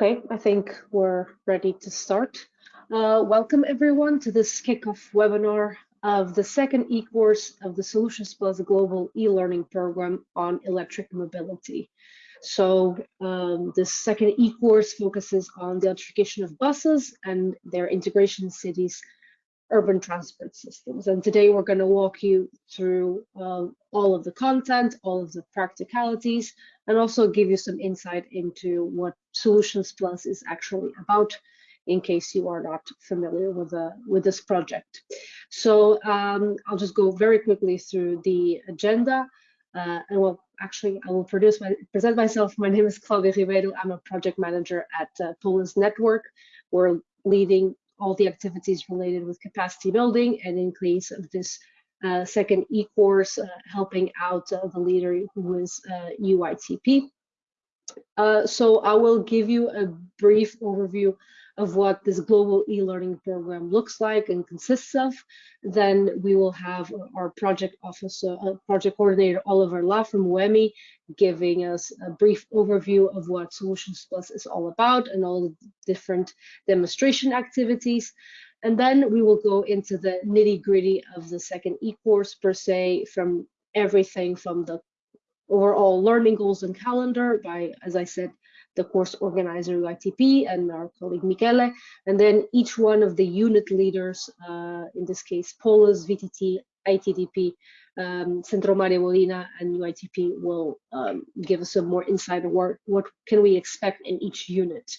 Okay, I think we're ready to start. Uh, welcome everyone to this kickoff webinar of the second e-course of the Solutions Plus Global e-learning program on electric mobility. So um, this second e-course focuses on the electrification of buses and their integration in cities urban transport systems. And today we're going to walk you through uh, all of the content, all of the practicalities, and also give you some insight into what Solutions Plus is actually about in case you are not familiar with, uh, with this project. So um, I'll just go very quickly through the agenda. Uh, and well, actually, I will my, present myself. My name is Claudia Ribeiro. I'm a project manager at uh, Polis Network. We're leading all the activities related with capacity building and in case of this uh, second e-course uh, helping out uh, the leader who is UITP. Uh, uh, so I will give you a brief overview of what this global e-learning program looks like and consists of. Then we will have our project officer, uh, project coordinator Oliver Lah from UEMI giving us a brief overview of what Solutions Plus is all about and all the different demonstration activities. And then we will go into the nitty gritty of the second e-course per se from everything from the overall learning goals and calendar by, as I said, the course organizer UITP and our colleague Michele, and then each one of the unit leaders, uh, in this case, Polis, VTT, ITDP, um, Centro Mario Molina, and UITP will um, give us some more insight on what, what can we expect in each unit.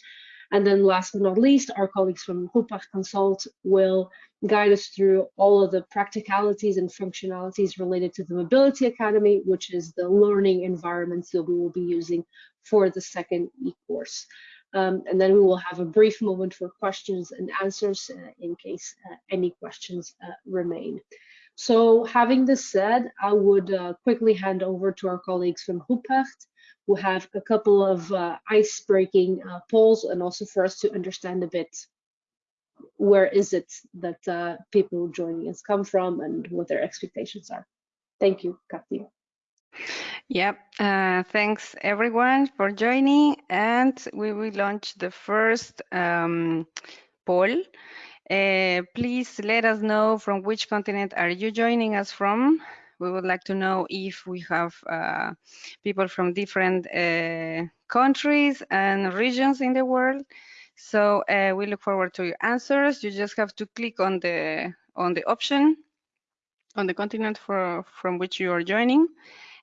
And then last but not least, our colleagues from Rupprecht Consult will guide us through all of the practicalities and functionalities related to the Mobility Academy, which is the learning environment that we will be using for the second e-course. Um, and then we will have a brief moment for questions and answers uh, in case uh, any questions uh, remain. So having this said, I would quickly hand over to our colleagues from Rupprecht who have a couple of ice-breaking polls and also for us to understand a bit where is it that uh, people joining us come from and what their expectations are. Thank you, Katya. Yep, uh, thanks everyone for joining and we will launch the first um, poll. Uh, please let us know from which continent are you joining us from we would like to know if we have uh, people from different uh, countries and regions in the world. So uh, we look forward to your answers. You just have to click on the on the option on the continent for, from which you are joining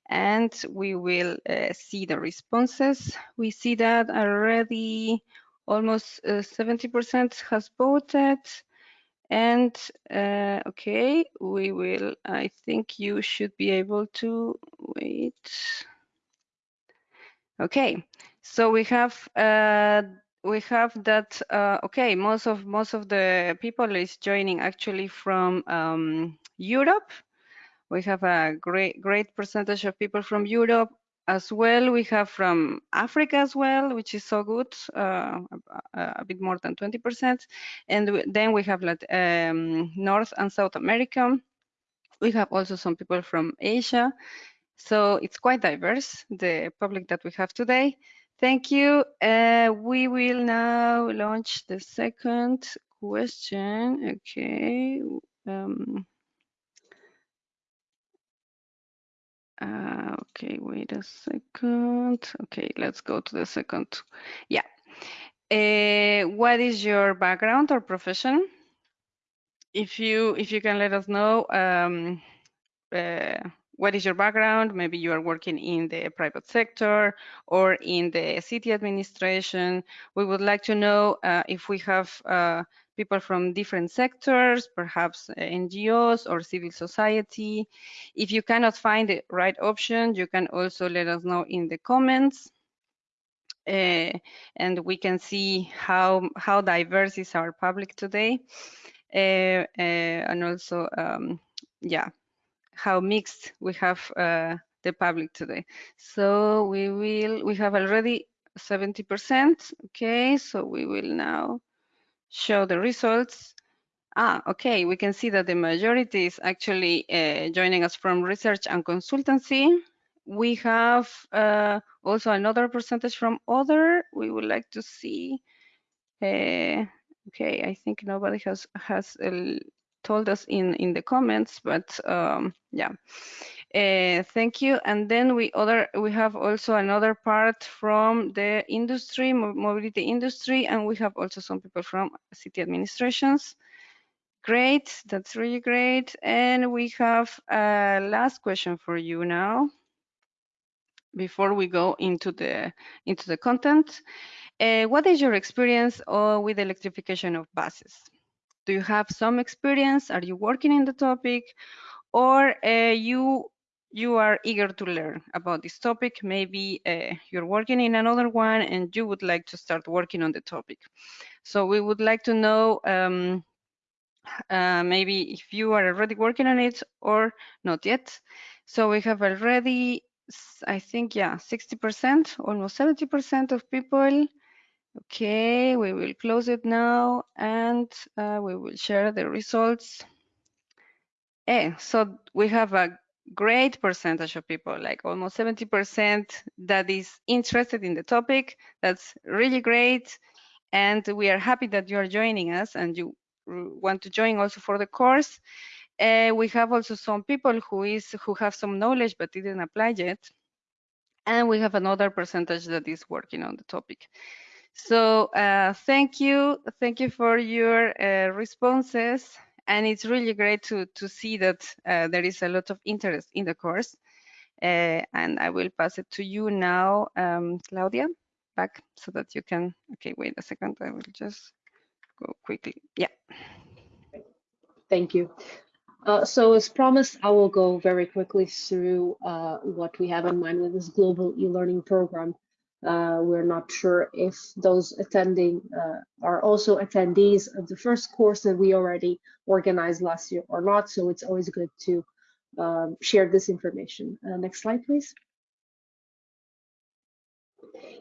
and we will uh, see the responses. We see that already almost 70% uh, has voted and uh, okay, we will, I think you should be able to wait. Okay, so we have uh, we have that uh, okay most of most of the people is joining actually from um, Europe we have a great great percentage of people from Europe as well. We have from Africa as well, which is so good, uh, a, a, bit more than 20%. And then we have um, North and South America. We have also some people from Asia. So it's quite diverse, the public that we have today. Thank you. Uh, we will now launch the second question. Okay. Um, Uh, okay, wait a second. Okay, let's go to the second. Yeah. Uh, what is your background or profession? If you if you can let us know um, uh, what is your background? Maybe you are working in the private sector or in the city administration. We would like to know uh, if we have uh, people from different sectors, perhaps uh, NGOs or civil society. If you cannot find the right option, you can also let us know in the comments. Uh, and we can see how how diverse is our public today, uh, uh and also um, yeah, how mixed we have uh, the public today. So we will we have already 70%. Okay, so we will now show the results. Ah, okay, we can see that the majority is actually uh, joining us from research and consultancy. we have uh, also another percentage from other. We would like to see. Uh, okay, I think nobody has has uh, told us in in the comments, but um, yeah. Uh, thank you. And then we other we have also another part from the industry, mobility industry, and we have also some people from city administrations. Great, that's really great. And we have a last question for you now before we go into the into the content. Uh, what is your experience uh, with electrification of buses? Do you have some experience? Are you working in the topic? Or uh, you you are eager to learn about this topic. Maybe uh, you're working in another one and you would like to start working on the topic. So we would like to know um, uh, maybe if you are already working on it or not yet. So we have already, I think, yeah, 60%, almost 70% of people. Okay, we will close it now and uh, we will share the results. Eh, so we have a great percentage of people, like almost 70% that is interested in the topic. That's really great. And we are happy that you are joining us and you want to join also for the course. Uh, we have also some people who is who have some knowledge but didn't apply yet. And we have another percentage that is working on the topic. So uh, thank you. Thank you for your uh, responses and it's really great to to see that uh, there is a lot of interest in the course. Uh, and I will pass it to you now, um, Claudia, back so that you can. Okay, wait a second. I will just go quickly. Yeah. Thank you. Uh, so as promised, I will go very quickly through uh, what we have in mind with this global e-learning program. Uh, we're not sure if those attending uh, are also attendees of the first course that we already organized last year or not. So it's always good to um, share this information. Uh, next slide, please.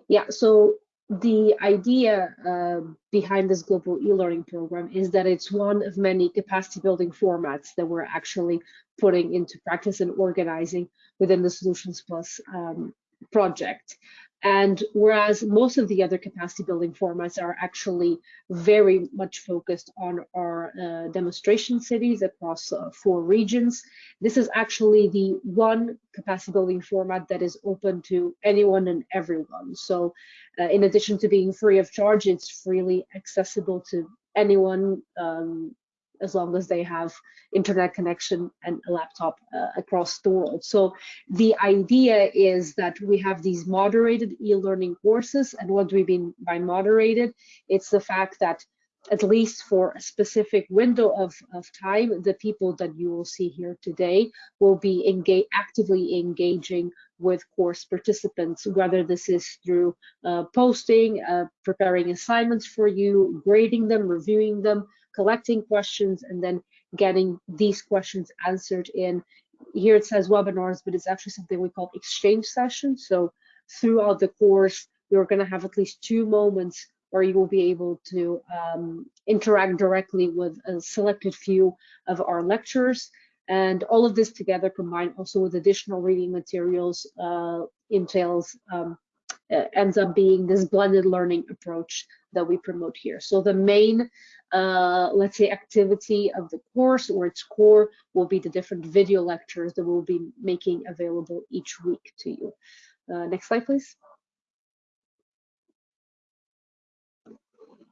Yeah, so the idea uh, behind this global e-learning program is that it's one of many capacity building formats that we're actually putting into practice and organizing within the Solutions Plus um, project. And whereas most of the other capacity building formats are actually very much focused on our uh, demonstration cities across uh, four regions, this is actually the one capacity building format that is open to anyone and everyone. So uh, in addition to being free of charge, it's freely accessible to anyone um, as long as they have internet connection and a laptop uh, across the world. So the idea is that we have these moderated e-learning courses. And what do we mean by moderated? It's the fact that at least for a specific window of, of time, the people that you will see here today will be actively engaging with course participants, whether this is through uh, posting, uh, preparing assignments for you, grading them, reviewing them, collecting questions and then getting these questions answered in. Here it says webinars but it's actually something we call exchange sessions. So throughout the course you're going to have at least two moments where you will be able to um, interact directly with a selected few of our lectures and all of this together combined also with additional reading materials uh, entails um, ends up being this blended learning approach that we promote here. So the main uh, let's say, activity of the course or its core will be the different video lectures that we'll be making available each week to you. Uh, next slide, please.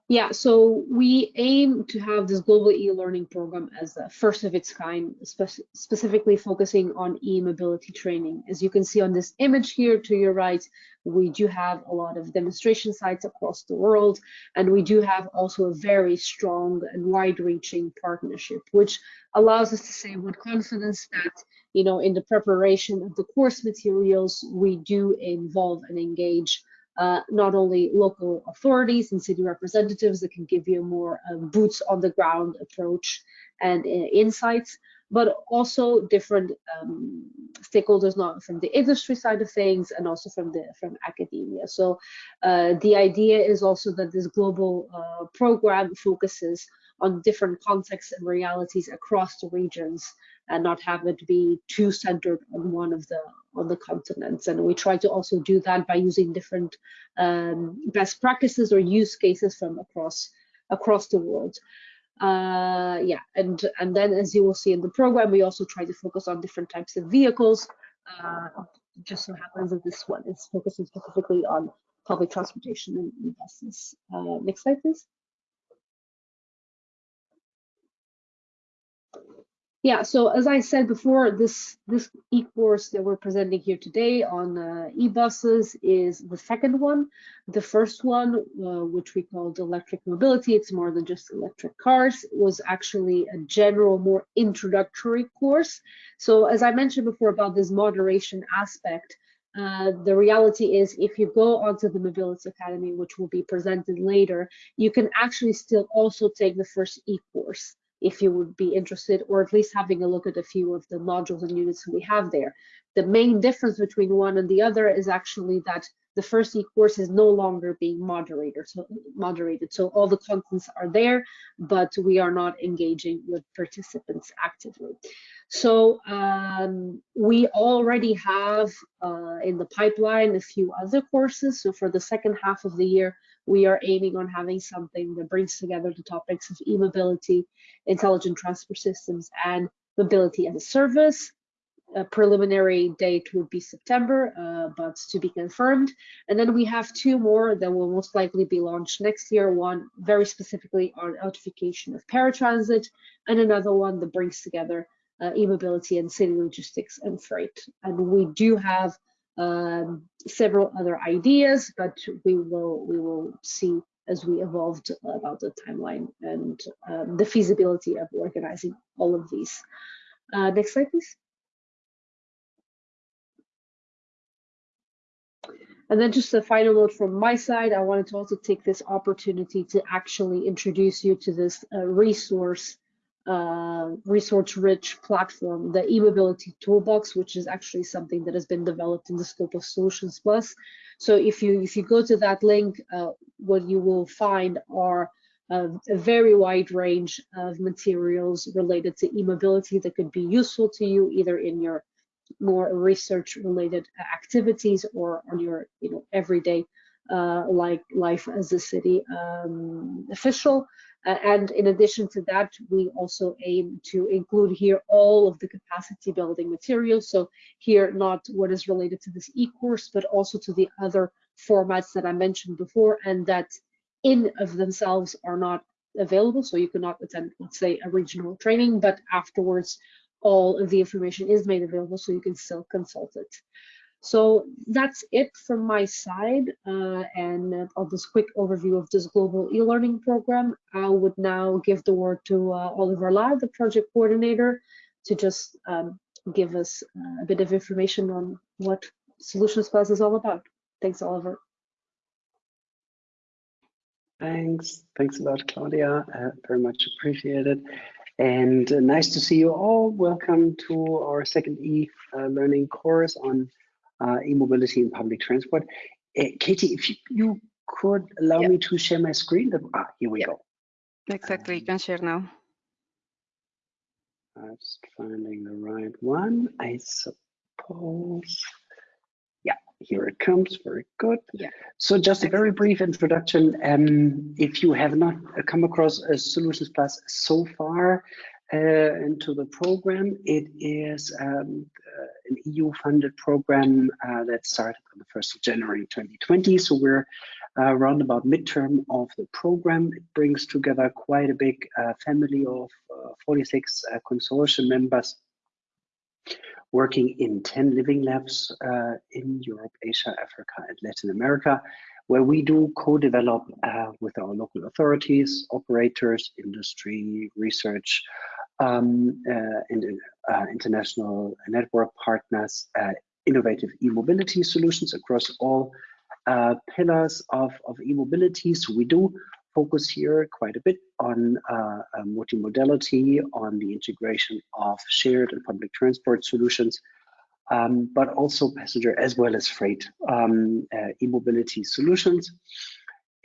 Yeah, so we aim to have this global e-learning program as the first of its kind, spe specifically focusing on e-mobility training. As you can see on this image here to your right, we do have a lot of demonstration sites across the world, and we do have also a very strong and wide-reaching partnership, which allows us to say with confidence that, you know, in the preparation of the course materials, we do involve and engage uh, not only local authorities and city representatives that can give you more uh, boots on the ground approach and uh, insights, but also different um, stakeholders, not from the industry side of things and also from the from academia. So uh, the idea is also that this global uh, program focuses on different contexts and realities across the regions and not have it be too centered on one of the on the continents. And we try to also do that by using different um, best practices or use cases from across across the world. Uh, yeah, and and then as you will see in the program, we also try to focus on different types of vehicles. Uh, just so happens that this one is focusing specifically on public transportation and buses. Uh, next slide, please. Yeah, so as I said before, this this e-course that we're presenting here today on uh, e-buses is the second one. The first one, uh, which we called electric mobility, it's more than just electric cars, was actually a general, more introductory course. So as I mentioned before about this moderation aspect, uh, the reality is if you go onto the Mobility Academy, which will be presented later, you can actually still also take the first e-course if you would be interested, or at least having a look at a few of the modules and units we have there. The main difference between one and the other is actually that the first e-course is no longer being moderated so, moderated. so all the contents are there, but we are not engaging with participants actively. So um, we already have uh, in the pipeline a few other courses. So for the second half of the year, we are aiming on having something that brings together the topics of e-mobility, intelligent transport systems, and mobility as a service. A preliminary date would be September, uh, but to be confirmed. And then we have two more that will most likely be launched next year. One very specifically on electrification of paratransit, and another one that brings together uh, e-mobility and city logistics and freight. And we do have several other ideas, but we will we will see as we evolved about the timeline and um, the feasibility of organizing all of these. Uh, next slide, please. And then just a final note from my side, I wanted to also take this opportunity to actually introduce you to this uh, resource uh, resource-rich platform, the e-mobility toolbox, which is actually something that has been developed in the scope of Solutions Plus. So if you if you go to that link, uh, what you will find are uh, a very wide range of materials related to e-mobility that could be useful to you either in your more research-related activities or on your you know everyday uh, like life as a city um, official. Uh, and in addition to that, we also aim to include here all of the capacity building materials. So here, not what is related to this e-course, but also to the other formats that I mentioned before and that in of themselves are not available. So you cannot attend, let's say, a regional training, but afterwards, all of the information is made available so you can still consult it. So that's it from my side uh, and of this quick overview of this global e-learning program. I would now give the word to uh, Oliver Lah, the project coordinator, to just um, give us uh, a bit of information on what Solutions Plus is all about. Thanks, Oliver. Thanks. Thanks a lot, Claudia. Uh, very much appreciated. And uh, nice to see you all. Welcome to our second e-learning course on uh, e-mobility in public transport. Uh, Katie, if you, you could allow yep. me to share my screen. That, ah, here we yep. go. Exactly, um, you can share now. I'm just finding the right one, I suppose. Yeah, here it comes, very good. Yeah. So just a very brief introduction. Um, if you have not come across a Solutions Plus so far, uh, into the program. It is um, uh, an EU-funded program uh, that started on the 1st of January 2020. So we're around about midterm of the program. It brings together quite a big family of 46 consortium members working in 10 living labs uh, in Europe, Asia, Africa, and Latin America, where we do co-develop uh, with our local authorities, operators, industry, research, um, uh, and uh, international network partners uh, innovative e-mobility solutions across all pillars of, of e-mobility. So we do focus here quite a bit on uh, multimodality, on the integration of shared and public transport solutions, um, but also passenger as well as freight um, uh, e-mobility solutions.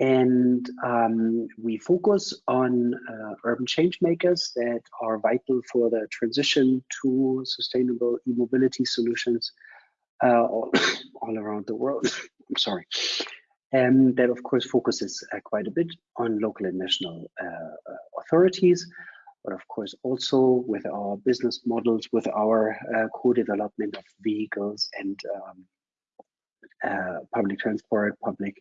And um, we focus on uh, urban change makers that are vital for the transition to sustainable e-mobility solutions uh, all, all, around the world. I'm sorry. And that, of course, focuses uh, quite a bit on local and national uh, authorities, but of course also with our business models, with our uh, co-development of vehicles and um, uh, public transport, public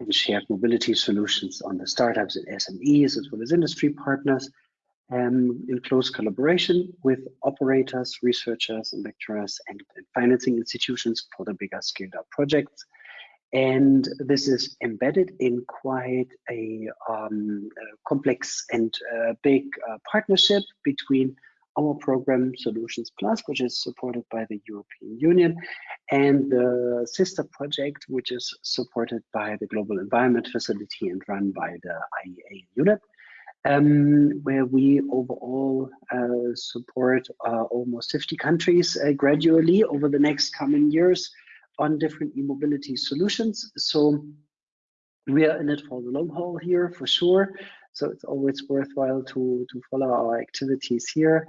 and shared mobility solutions on the startups and SMEs, as well as industry partners, um, in close collaboration with operators, researchers, and lecturers, and, and financing institutions for the bigger scaled up projects. And this is embedded in quite a, um, a complex and uh, big uh, partnership between our program Solutions Plus, which is supported by the European Union, and the sister project, which is supported by the Global Environment Facility and run by the IEA UNEP, um, where we overall uh, support uh, almost 50 countries uh, gradually over the next coming years on different e-mobility solutions. So we are in it for the long haul here for sure. So it's always worthwhile to, to follow our activities here.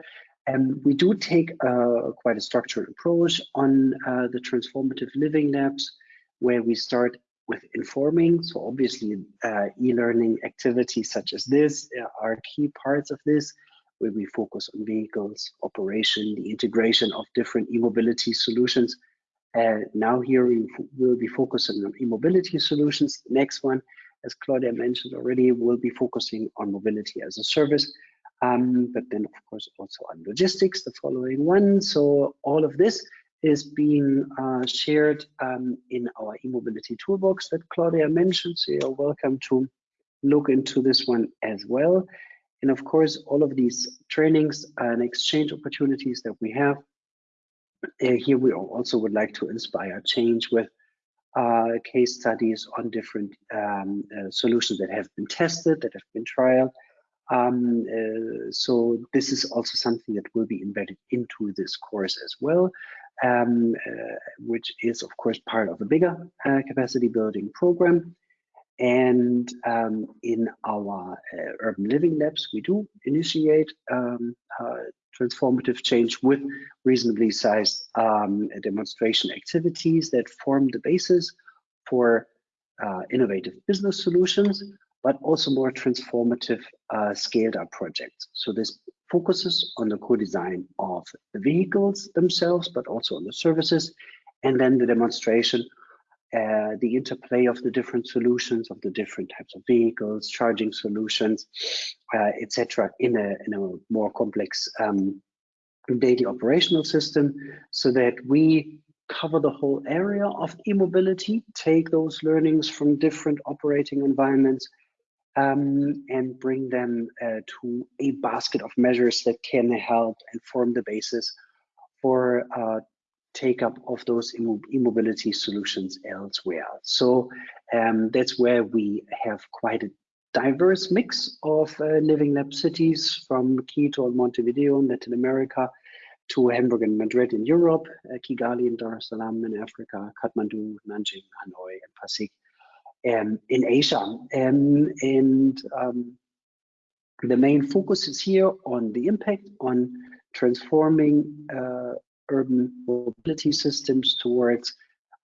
And we do take uh, quite a structured approach on uh, the transformative living labs, where we start with informing. So obviously, uh, e-learning activities such as this uh, are key parts of this, where we focus on vehicles, operation, the integration of different e-mobility solutions. Uh, now here we will be focusing on e-mobility solutions. Next one, as Claudia mentioned already, we'll be focusing on mobility as a service, um, but then of course also on logistics, the following one. So all of this is being uh, shared um, in our e-mobility toolbox that Claudia mentioned. So you're welcome to look into this one as well. And of course, all of these trainings and exchange opportunities that we have, uh, here we also would like to inspire change with uh, case studies on different um, uh, solutions that have been tested, that have been trialed, um, uh, so this is also something that will be embedded into this course as well, um, uh, which is of course part of a bigger uh, capacity building program. And um, in our uh, urban living labs, we do initiate um, uh, transformative change with reasonably sized um, demonstration activities that form the basis for uh, innovative business solutions but also more transformative uh, scaled up projects. So this focuses on the co-design of the vehicles themselves, but also on the services, and then the demonstration, uh, the interplay of the different solutions of the different types of vehicles, charging solutions, uh, etc., in a in a more complex um, daily operational system, so that we cover the whole area of e-mobility, take those learnings from different operating environments, um, and bring them uh, to a basket of measures that can help and form the basis for uh, take up of those e-mobility solutions elsewhere. So um, that's where we have quite a diverse mix of uh, living lab cities from Quito and Montevideo in Latin America to Hamburg and Madrid in Europe, uh, Kigali and Dar es Salaam in Africa, Kathmandu, Nanjing, Hanoi, and Pasig um, in Asia. Um, and um, the main focus is here on the impact on transforming uh, urban mobility systems towards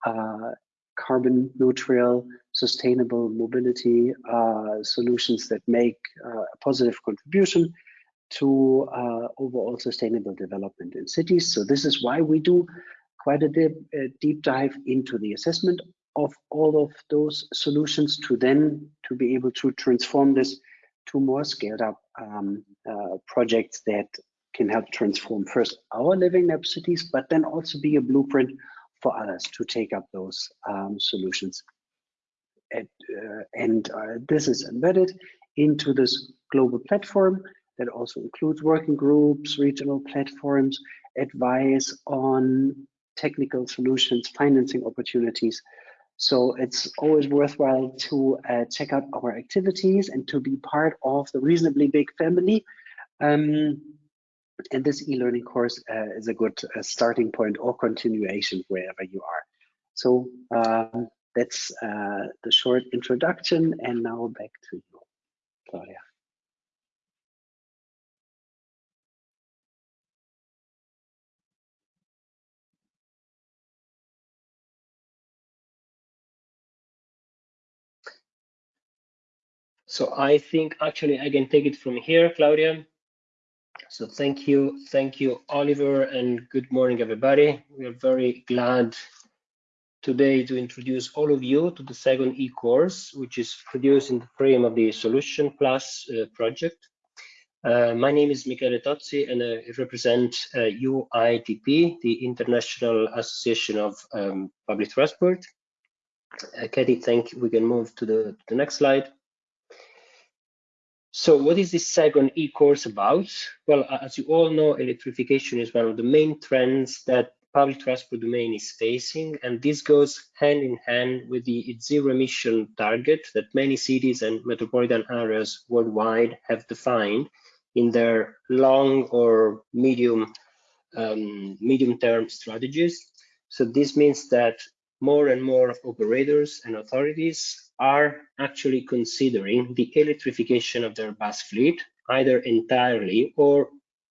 uh, carbon neutral, sustainable mobility uh, solutions that make uh, a positive contribution to uh, overall sustainable development in cities. So this is why we do quite a deep, a deep dive into the assessment of all of those solutions to then to be able to transform this to more scaled up um, uh, projects that can help transform first our living lab cities, but then also be a blueprint for others to take up those um, solutions. At, uh, and uh, this is embedded into this global platform that also includes working groups, regional platforms, advice on technical solutions, financing opportunities, so it's always worthwhile to uh, check out our activities and to be part of the reasonably big family. Um, and this e-learning course uh, is a good uh, starting point or continuation wherever you are. So um, that's uh, the short introduction. And now back to you, Claudia. So I think actually I can take it from here, Claudia. So thank you, thank you, Oliver, and good morning, everybody. We are very glad today to introduce all of you to the second e-course, which is produced in the frame of the Solution Plus uh, project. Uh, my name is Michele Tozzi, and I represent uh, UITP, the International Association of um, Public Transport. Uh, Katie, thank you. We can move to the, to the next slide. So what is this second e-course about? Well, as you all know, electrification is one of the main trends that public transport domain is facing, and this goes hand in hand with the zero emission target that many cities and metropolitan areas worldwide have defined in their long or medium um, medium term strategies. So this means that more and more operators and authorities are actually considering the electrification of their bus fleet, either entirely or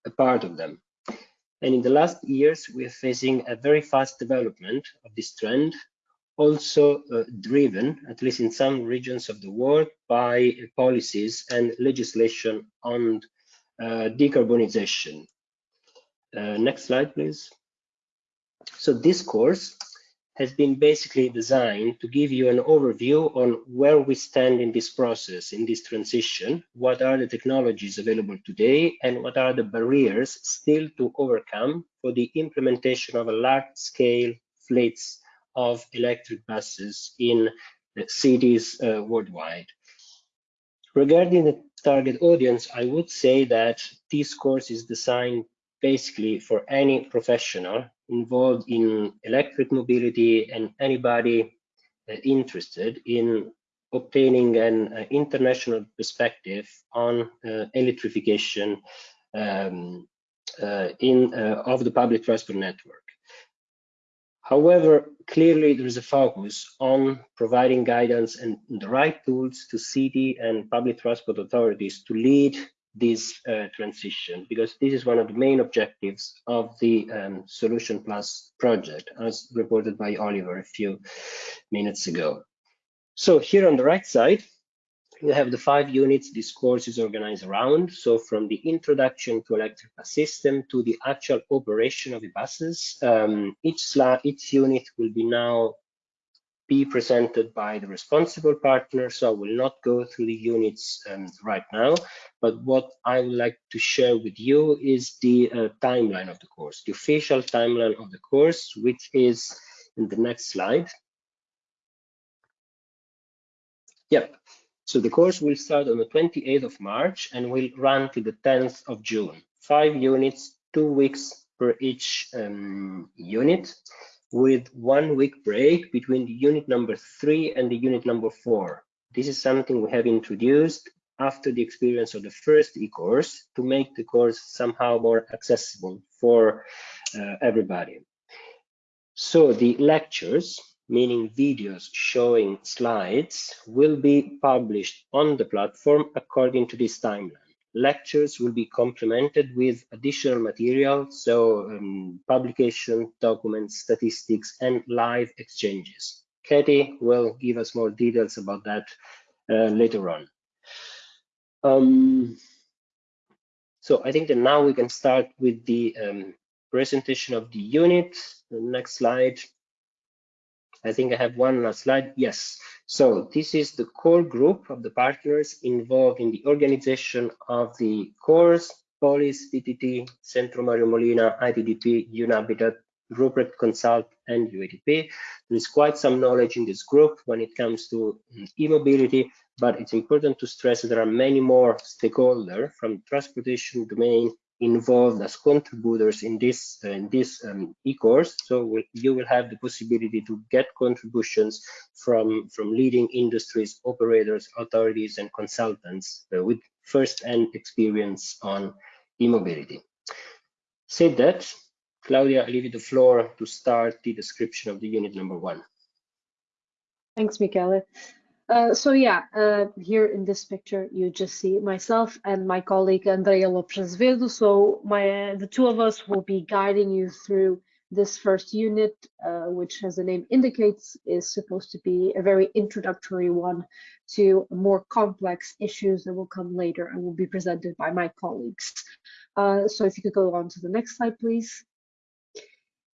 a part of them. And in the last years, we are facing a very fast development of this trend, also uh, driven, at least in some regions of the world, by policies and legislation on uh, decarbonization. Uh, next slide, please. So this course has been basically designed to give you an overview on where we stand in this process, in this transition, what are the technologies available today, and what are the barriers still to overcome for the implementation of a large-scale fleets of electric buses in cities uh, worldwide. Regarding the target audience, I would say that this course is designed basically for any professional involved in electric mobility and anybody uh, interested in obtaining an uh, international perspective on uh, electrification um, in of the public transport network. However, clearly there is a focus on providing guidance and the right tools to city and public transport authorities to lead this uh, transition because this is one of the main objectives of the um, Solution Plus project as reported by Oliver a few minutes ago. So here on the right side, we have the five units this course is organized around. So from the introduction to electric bus system to the actual operation of the buses, um, each, each unit will be now be presented by the responsible partner. So I will not go through the units um, right now, but what I would like to share with you is the uh, timeline of the course, the official timeline of the course, which is in the next slide. Yep. So the course will start on the 28th of March and will run to the 10th of June. Five units, two weeks per each um, unit with one week break between the unit number three and the unit number four. This is something we have introduced after the experience of the first e-course to make the course somehow more accessible for uh, everybody. So the lectures, meaning videos showing slides, will be published on the platform according to this timeline lectures will be complemented with additional material, so um, publication, documents, statistics, and live exchanges. Katie will give us more details about that uh, later on. Um, so I think that now we can start with the um, presentation of the unit. The next slide. I think I have one last slide. Yes. So this is the core group of the partners involved in the organization of the course, Polis, VTT, Centro Mario Molina, ITDP, UNHABITAT, Rupprecht Consult, and UADP. There is quite some knowledge in this group when it comes to mm, e-mobility, but it's important to stress that there are many more stakeholders from transportation domain involved as contributors in this uh, in this um, e-course. So we'll, you will have the possibility to get contributions from from leading industries operators authorities and consultants uh, with first-hand experience on e-mobility. Said that claudia i leave you the floor to start the description of the unit number one. Thanks, Michele. Uh, so yeah, uh, here in this picture, you just see myself and my colleague Andrea Lopes Vedo. So my the two of us will be guiding you through this first unit, uh, which as the name indicates, is supposed to be a very introductory one to more complex issues that will come later and will be presented by my colleagues. Uh, so if you could go on to the next slide, please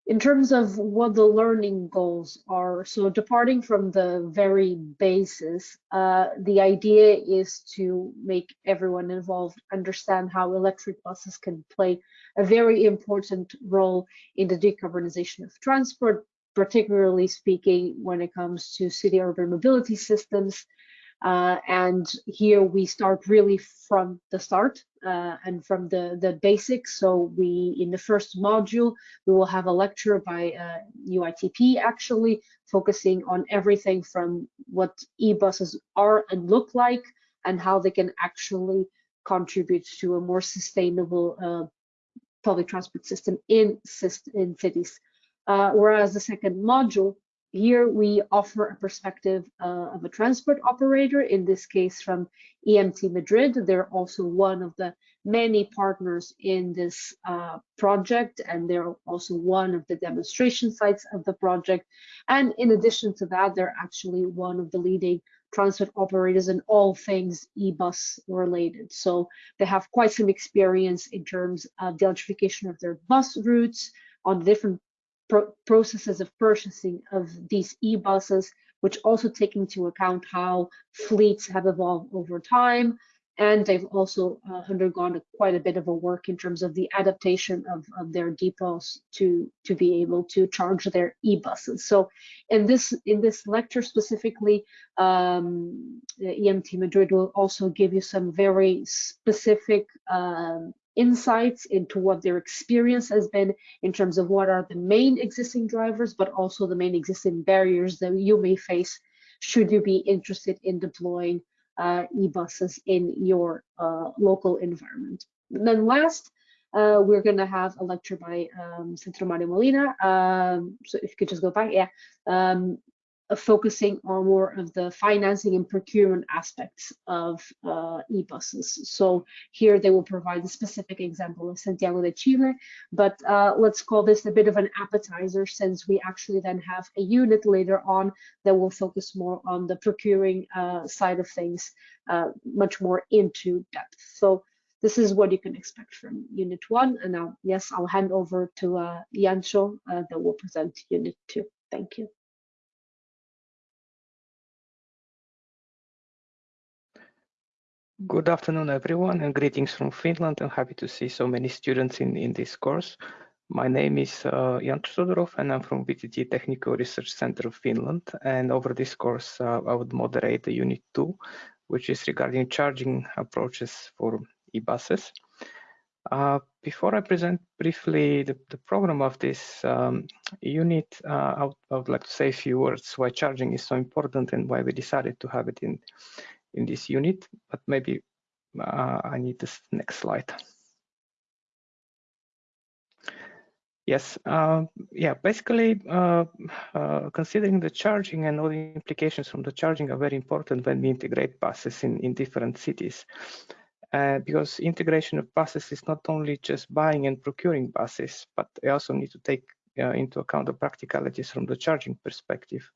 in terms of what the learning goals are, so departing from the very basis, uh, the idea is to make everyone involved understand how electric buses can play a very important role in the decarbonization of transport, particularly speaking when it comes to city urban mobility systems, uh, and here we start really from the start uh, and from the, the basics. So we, in the first module, we will have a lecture by uh, UITP actually focusing on everything from what e-buses are and look like and how they can actually contribute to a more sustainable uh, public transport system in, in cities. Uh, whereas the second module here we offer a perspective uh, of a transport operator, in this case from EMT Madrid. They're also one of the many partners in this uh, project, and they're also one of the demonstration sites of the project. And in addition to that, they're actually one of the leading transport operators in all things e-bus related. So they have quite some experience in terms of the electrification of their bus routes on different pro processes of purchasing of these e-buses, which also take into account how fleets have evolved over time. And they've also uh, undergone a, quite a bit of a work in terms of the adaptation of, of their depots to, to be able to charge their e-buses. So in this, in this lecture specifically, um, EMT Madrid will also give you some very specific um, insights into what their experience has been in terms of what are the main existing drivers, but also the main existing barriers that you may face should you be interested in deploying uh, e-buses in your uh, local environment. And then last, uh, we're going to have a lecture by um, Centro Mario Molina. Um, so if you could just go back, yeah. Um, focusing on more of the financing and procurement aspects of uh, e-buses. So here they will provide a specific example of Santiago de Chile, but uh, let's call this a bit of an appetizer since we actually then have a unit later on that will focus more on the procuring uh, side of things, uh, much more into depth. So this is what you can expect from unit one. And now, yes, I'll hand over to uh, Yancho uh, that will present unit two. Thank you. Good afternoon, everyone, and greetings from Finland. I'm happy to see so many students in, in this course. My name is uh, Jan Todorov, and I'm from VTT Technical Research Center of Finland. And over this course, uh, I would moderate the Unit 2, which is regarding charging approaches for e-buses. Uh, before I present briefly the, the program of this um, unit, uh, I would, I, would, like to say a few words why charging is so important and why we decided to have it in, in this unit, but maybe uh, I need this next slide. Yes, uh, yeah, basically uh, uh, considering the charging and all the implications from the charging are very important when we integrate buses in, in different cities. Uh, because integration of buses is not only just buying and procuring buses, but we also need to take uh, into account the practicalities from the charging perspective.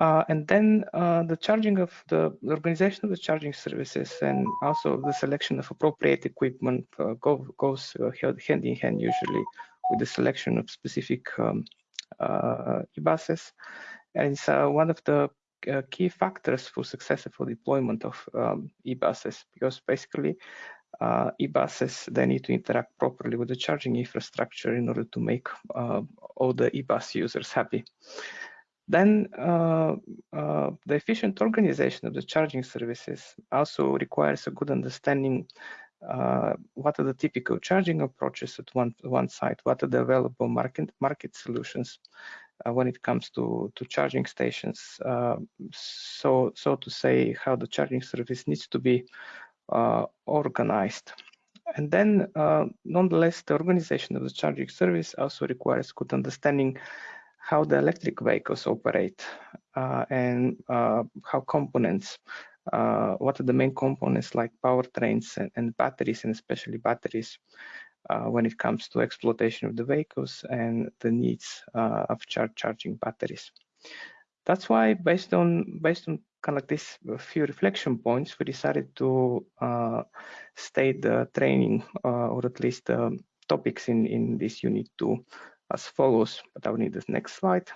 Uh, and then uh, the charging of the, the, organization of the charging services and also the selection of appropriate equipment uh, go, goes uh, hand in hand usually with the selection of specific um, uh, e-buses. And it's uh, one of the key factors for successful deployment of um, e-buses because basically e-buses they need to interact properly with the charging infrastructure in order to make all the e-bus users happy. Then uh, uh, the efficient organization of the charging services also requires a good understanding uh, what are the typical charging approaches at one, one site, what are the available market, market solutions uh, when it comes to, to charging stations. Uh, so, so to say, how the charging service needs to be uh, organized. And then, nonetheless, the organization of the charging service also requires good understanding how the electric vehicles operate uh, and uh, how components, uh, what are the main components like powertrains and, and batteries, and especially batteries, uh, when it comes to exploitation of the vehicles and the needs uh, of char charging batteries. That's why, based on based on kind of like this few reflection points, we decided to uh, state the training or at least the topics in in this unit two as follows. But I will need this next slide.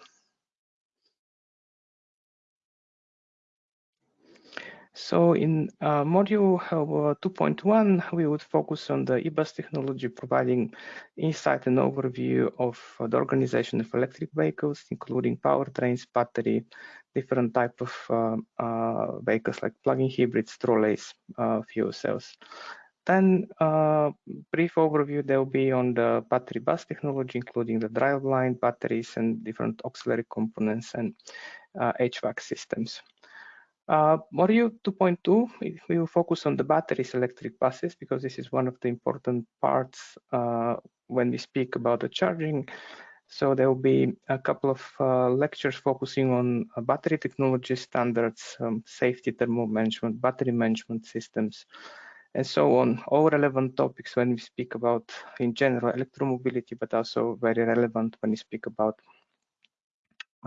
So in uh, module uh, 2.1, we would focus on the eBus technology, providing insight and overview of uh, the organization of electric vehicles, including powertrains, battery, different type of uh, uh, vehicles like plug-in hybrids, trolleys, uh, fuel cells. Then a brief overview there will be on the battery bus technology, including the driveline, batteries, and different auxiliary components and HVAC systems. Uh, module 2.2, we will focus on the batteries electric buses because this is one of the important parts uh, when we speak about the charging. So there will be a couple of uh, lectures focusing on uh, battery technology standards, um, safety thermal management, battery management systems, and so on. All relevant topics when we speak about, in general, electromobility, but also very relevant when we speak about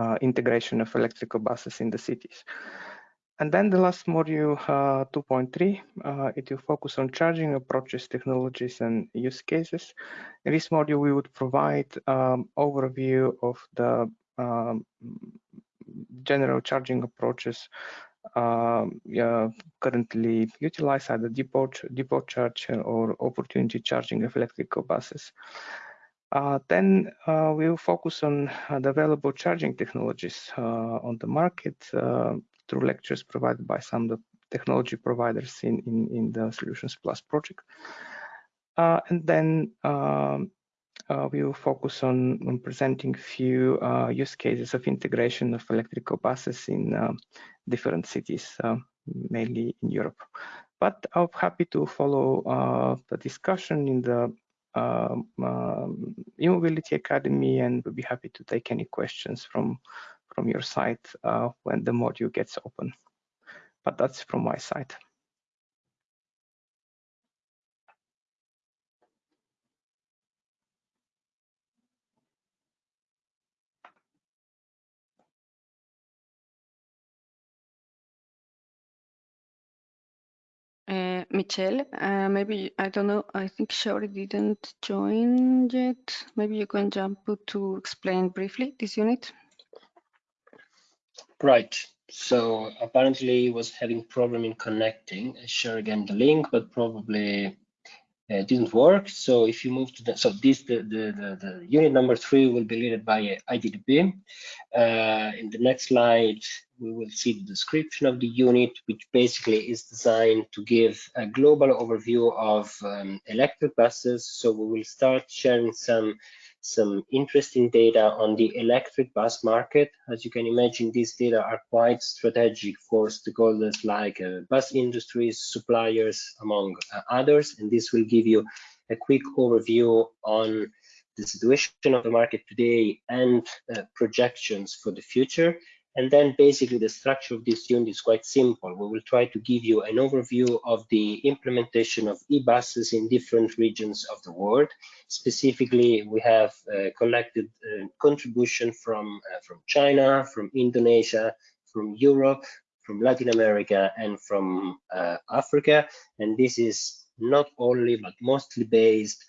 uh, integration of electrical buses in the cities. And then the last module, uh, 2.3, uh, it will focus on charging approaches, technologies, and use cases. In this module, we would provide um, overview of the um, general charging approaches currently utilized either depot, depot charge or opportunity charging of electrical buses. Uh, then uh, we will focus on uh, the available charging technologies uh, on the market, uh, through lectures provided by some of the technology providers in, in, in the Solutions Plus project. And then um, uh, we will focus on, on presenting few uh, use cases of integration of electrical buses in uh, different cities, uh, mainly in Europe. But I'm happy to follow uh, the discussion in the um, um, e-mobility academy and we'll be happy to take any questions from from your side uh, when the module gets open. But that's from my side. Uh, Michelle, uh, maybe, I don't know, I think Shaori didn't join yet. Maybe you can jump to explain briefly this unit. Right. So apparently was having problem in connecting. I share again the link, but probably uh, didn't work. So if you move to the, so this, the, the, the, the unit number three will be led by ITDP. Uh, in the next slide, we will see the description of the unit, which basically is designed to give a global overview of um, electric buses. So we will start sharing some some interesting data on the electric bus market. As you can imagine, these data are quite strategic for stakeholders like uh, bus industries, suppliers, among uh, others. And this will give you a quick overview on the situation of the market today and uh, projections for the future. And then basically the structure of this unit is quite simple. We will try to give you an overview of the implementation of e-buses in different regions of the world. Specifically, we have uh, collected uh, contribution from, uh, from China, from Indonesia, from Europe, from Latin America, and from uh, Africa. And this is not only, but mostly based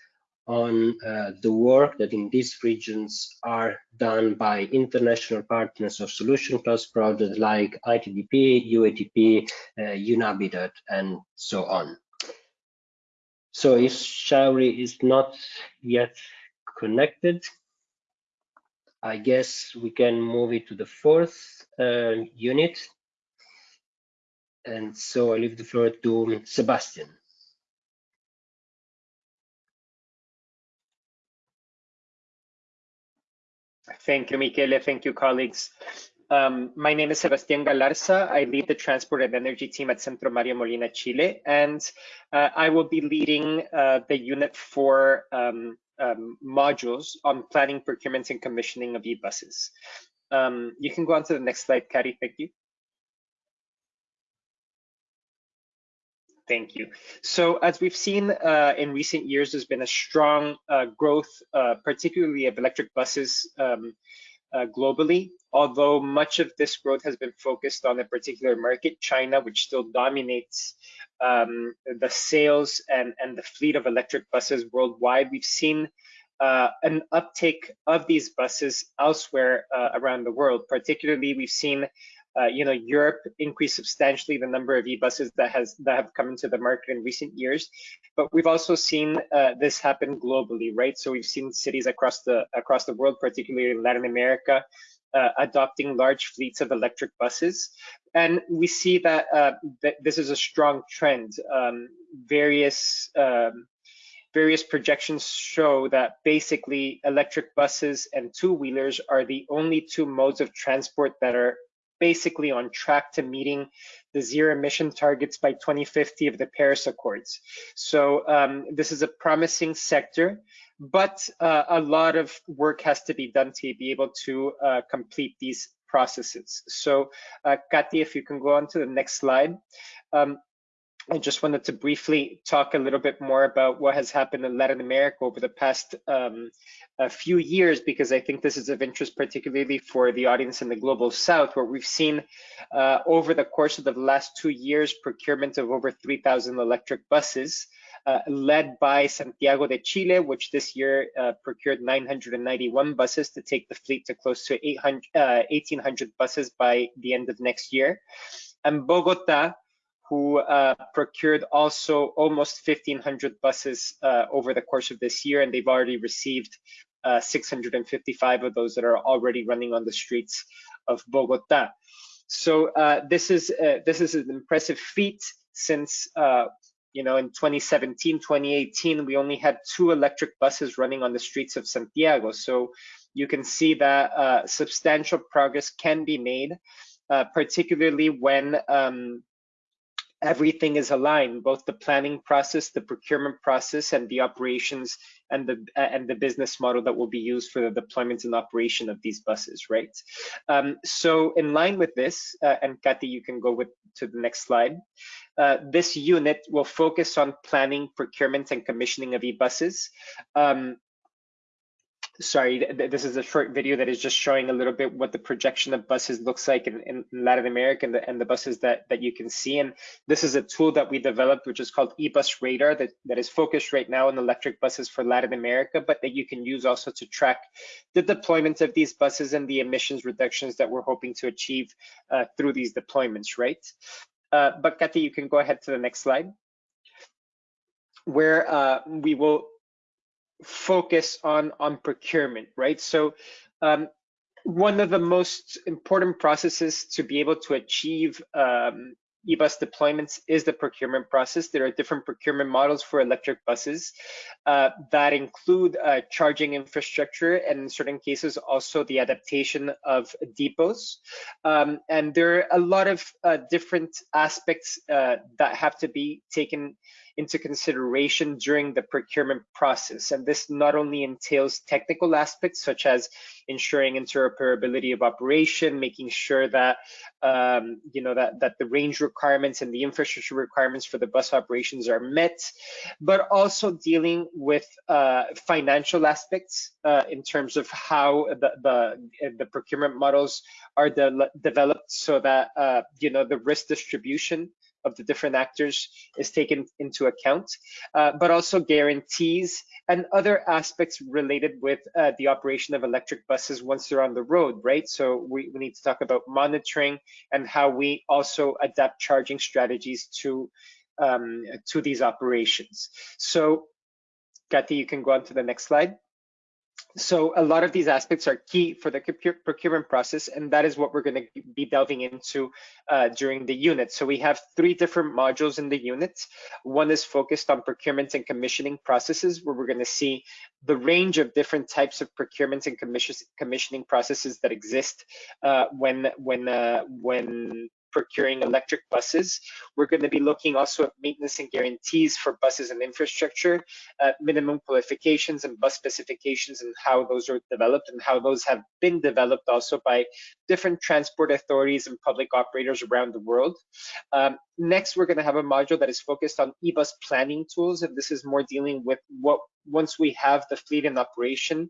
on uh, the work that in these regions are done by international partners of Solution Plus projects like ITDP, UITP, uh, UN-Habitat, and so on. So if Shaori is not yet connected, I guess we can move it to the fourth uh, unit. And so I leave the floor to Sebastian. Thank you, Michele. Thank you, colleagues. Um, my name is Sebastián Galarza. I lead the Transport and Energy team at Centro Mario Molina, Chile, and uh, I will be leading uh, the unit for um, um, modules on planning, procurement, and commissioning of e-buses. Um, you can go on to the next slide, Kari, thank you. Thank you. So as we've seen uh, in recent years, there's been a strong uh, growth, uh, particularly of electric buses um, uh, globally. Although much of this growth has been focused on a particular market, China, which still dominates um, the sales and, and the fleet of electric buses worldwide. We've seen uh, an uptake of these buses elsewhere uh, around the world. Particularly, we've seen uh, you know, Europe increased substantially the number of e-buses that has that have come into the market in recent years, but we've also seen uh, this happen globally, right? So we've seen cities across the across the world, particularly in Latin America, uh, adopting large fleets of electric buses, and we see that, uh, that this is a strong trend. Um, various um, various projections show that basically electric buses and two-wheelers are the only two modes of transport that are basically on track to meeting the zero emission targets by 2050 of the Paris Accords. So um, this is a promising sector, but uh, a lot of work has to be done to be able to uh, complete these processes. So uh, if you can go on to the next slide. Um, I just wanted to briefly talk a little bit more about what has happened in Latin America over the past um, few years, because I think this is of interest, particularly for the audience in the Global South, where we've seen uh, over the course of the last two years, procurement of over 3,000 electric buses, uh, led by Santiago de Chile, which this year uh, procured 991 buses to take the fleet to close to 800, 1,800 uh, buses by the end of next year. And Bogota, who uh, procured also almost 1,500 buses uh, over the course of this year, and they've already received uh, 655 of those that are already running on the streets of Bogota. So uh, this is uh, this is an impressive feat since uh, you know in 2017, 2018 we only had two electric buses running on the streets of Santiago. So you can see that substantial progress can be made, particularly when um, everything is aligned, both the planning process, the procurement process, and the operations and the and the business model that will be used for the deployment and operation of these buses, right? Um, so in line with this, uh, and Kathy, you can go with to the next slide. Uh, this unit will focus on planning, procurement, and commissioning of e-buses. Um, sorry, this is a short video that is just showing a little bit what the projection of buses looks like in, in Latin America and the, and the, buses that, that you can see. And this is a tool that we developed, which is called eBus Radar that, that is focused right now on electric buses for Latin America, but that you can use also to track the deployment of these buses and the emissions reductions that we're hoping to achieve uh, through these deployments, right? Uh, but Kathy, you can go ahead to the next slide where uh, we will focus on on procurement, right? So um, one of the most important processes to be able to achieve um, e-bus deployments is the procurement process. There are different procurement models for electric buses uh, that include uh, charging infrastructure and in certain cases also the adaptation of depots. Um, and there are a lot of uh, different aspects uh, that have to be taken into consideration during the procurement process. And this not only entails technical aspects such as ensuring interoperability of operation, making sure that um, you know that that the range requirements and the infrastructure requirements for the bus operations are met, but also dealing with uh, financial aspects uh, in terms of how the the, the procurement models are de developed so that uh, you know the risk distribution of the different actors is taken into account, uh, but also guarantees and other aspects related with uh, the operation of electric buses once they're on the road, right? So we, we need to talk about monitoring and how we also adapt charging strategies to um, to these operations. So, Kathy, you can go on to the next slide. So a lot of these aspects are key for the procurement process, and that is what we're going to be delving into uh, during the unit. So we have three different modules in the unit. One is focused on procurement and commissioning processes, where we're going to see the range of different types of procurement and commissioning processes that exist uh, when when uh, when procuring electric buses. We're going to be looking also at maintenance and guarantees for buses and infrastructure, uh, minimum qualifications and bus specifications and how those are developed and how those have been developed also by different transport authorities and public operators around the world. Um, next, we're going to have a module that is focused on e-bus planning tools, and this is more dealing with what once we have the fleet in operation,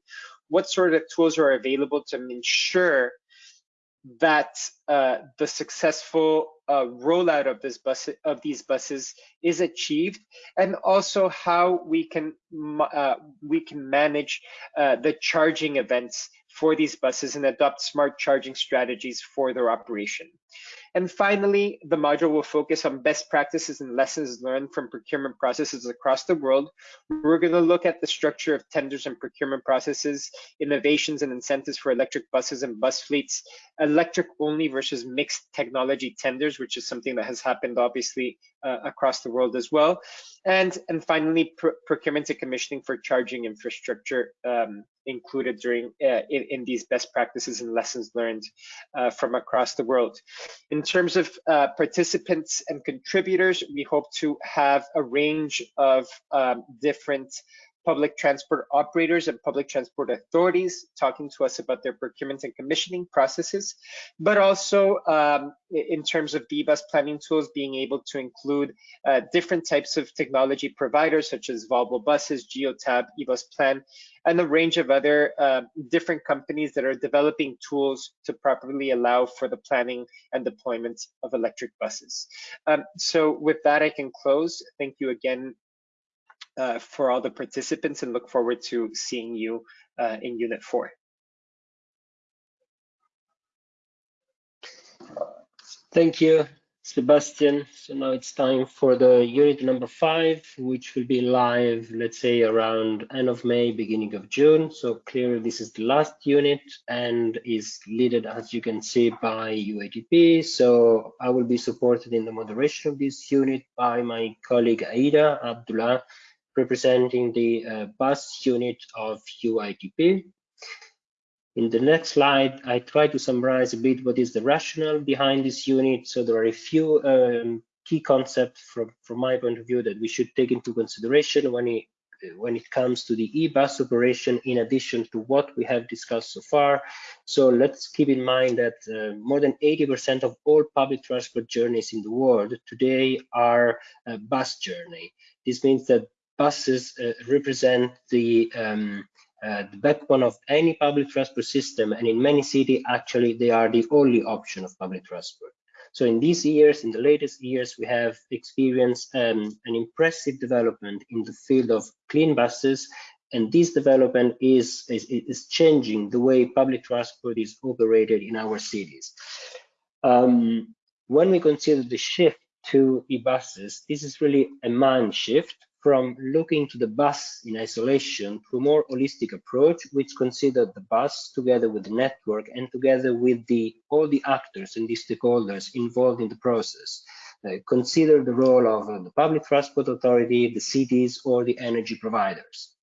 what sort of tools are available to ensure that uh, the successful uh, rollout of this bus of these buses is achieved, and also how we can uh, we can manage uh, the charging events for these buses and adopt smart charging strategies for their operation. And finally, the module will focus on best practices and lessons learned from procurement processes across the world. We're going to look at the structure of tenders and procurement processes, innovations and incentives for electric buses and bus fleets, electric only versus mixed technology tenders, which is something that has happened obviously uh, across the world as well. And, and finally, pr procurement and commissioning for charging infrastructure um, included during uh, in, in, these best practices and lessons learned uh, from across the world. In terms of uh, participants and contributors, we hope to have a range of um, different public transport operators and public transport authorities talking to us about their procurement and commissioning processes, but also um, in terms of D-bus planning tools, being able to include uh, different types of technology providers such as Volvo Buses, Geotab, eBus Plan, and a range of other uh, different companies that are developing tools to properly allow for the planning and deployment of electric buses. Um, so with that, I can close. Thank you again uh, for all the participants and look forward to seeing you uh, in Unit 4. Thank you, Sebastian. So now it's time for the unit number five, which will be live, let's say around end of May, beginning of June. So clearly this is the last unit and is led, as you can see, by UITP. So I will be supported in the moderation of this unit by my colleague Aida Abdullah, representing the uh, bus unit of UITP. In the next slide, I try to summarize a bit what is the rationale behind this unit. So there are a few um, key concepts from, from my point of view that we should take into consideration when it, when it comes to the e-bus operation in addition to what we have discussed so far. So let's keep in mind that uh, more than 80% of all public transport journeys in the world today are a bus journey. This means that buses uh, represent the, um, uh, the backbone of any public transport system, and in many cities, actually, they are the only option of public transport. So in these years, in the latest years, we have experienced um, an impressive development in the field of clean buses, and this development is, is, is changing the way public transport is operated in our cities. Um, when we consider the shift to e-buses, this is really a mind shift from looking to the bus in isolation to a more holistic approach, which considered the bus together with the network and together with the all the actors and the stakeholders involved in the process. Uh, consider the role of uh, the public transport authority, the cities, or the energy providers.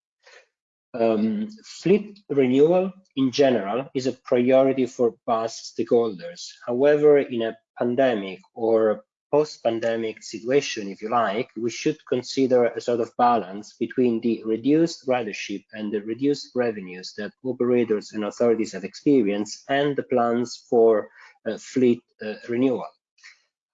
Um, fleet renewal in general is a priority for bus stakeholders. However, in a pandemic or post-pandemic situation, if you like, we should consider a sort of balance between the reduced ridership and the reduced revenues that operators and authorities have experienced and the plans for uh, fleet uh, renewal.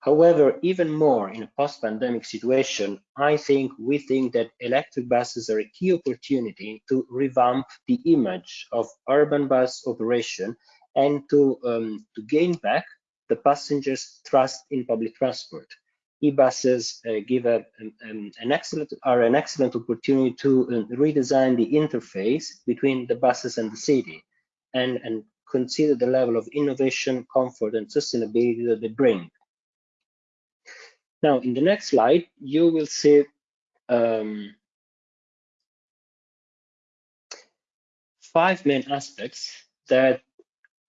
However, even more in a post-pandemic situation, I think we think that electric buses are a key opportunity to revamp the image of urban bus operation and to, um, to gain back the passengers' trust in public transport. E-buses uh, give a, um, an excellent are an excellent opportunity to uh, redesign the interface between the buses and the city, and and consider the level of innovation, comfort, and sustainability that they bring. Now, in the next slide, you will see um, five main aspects that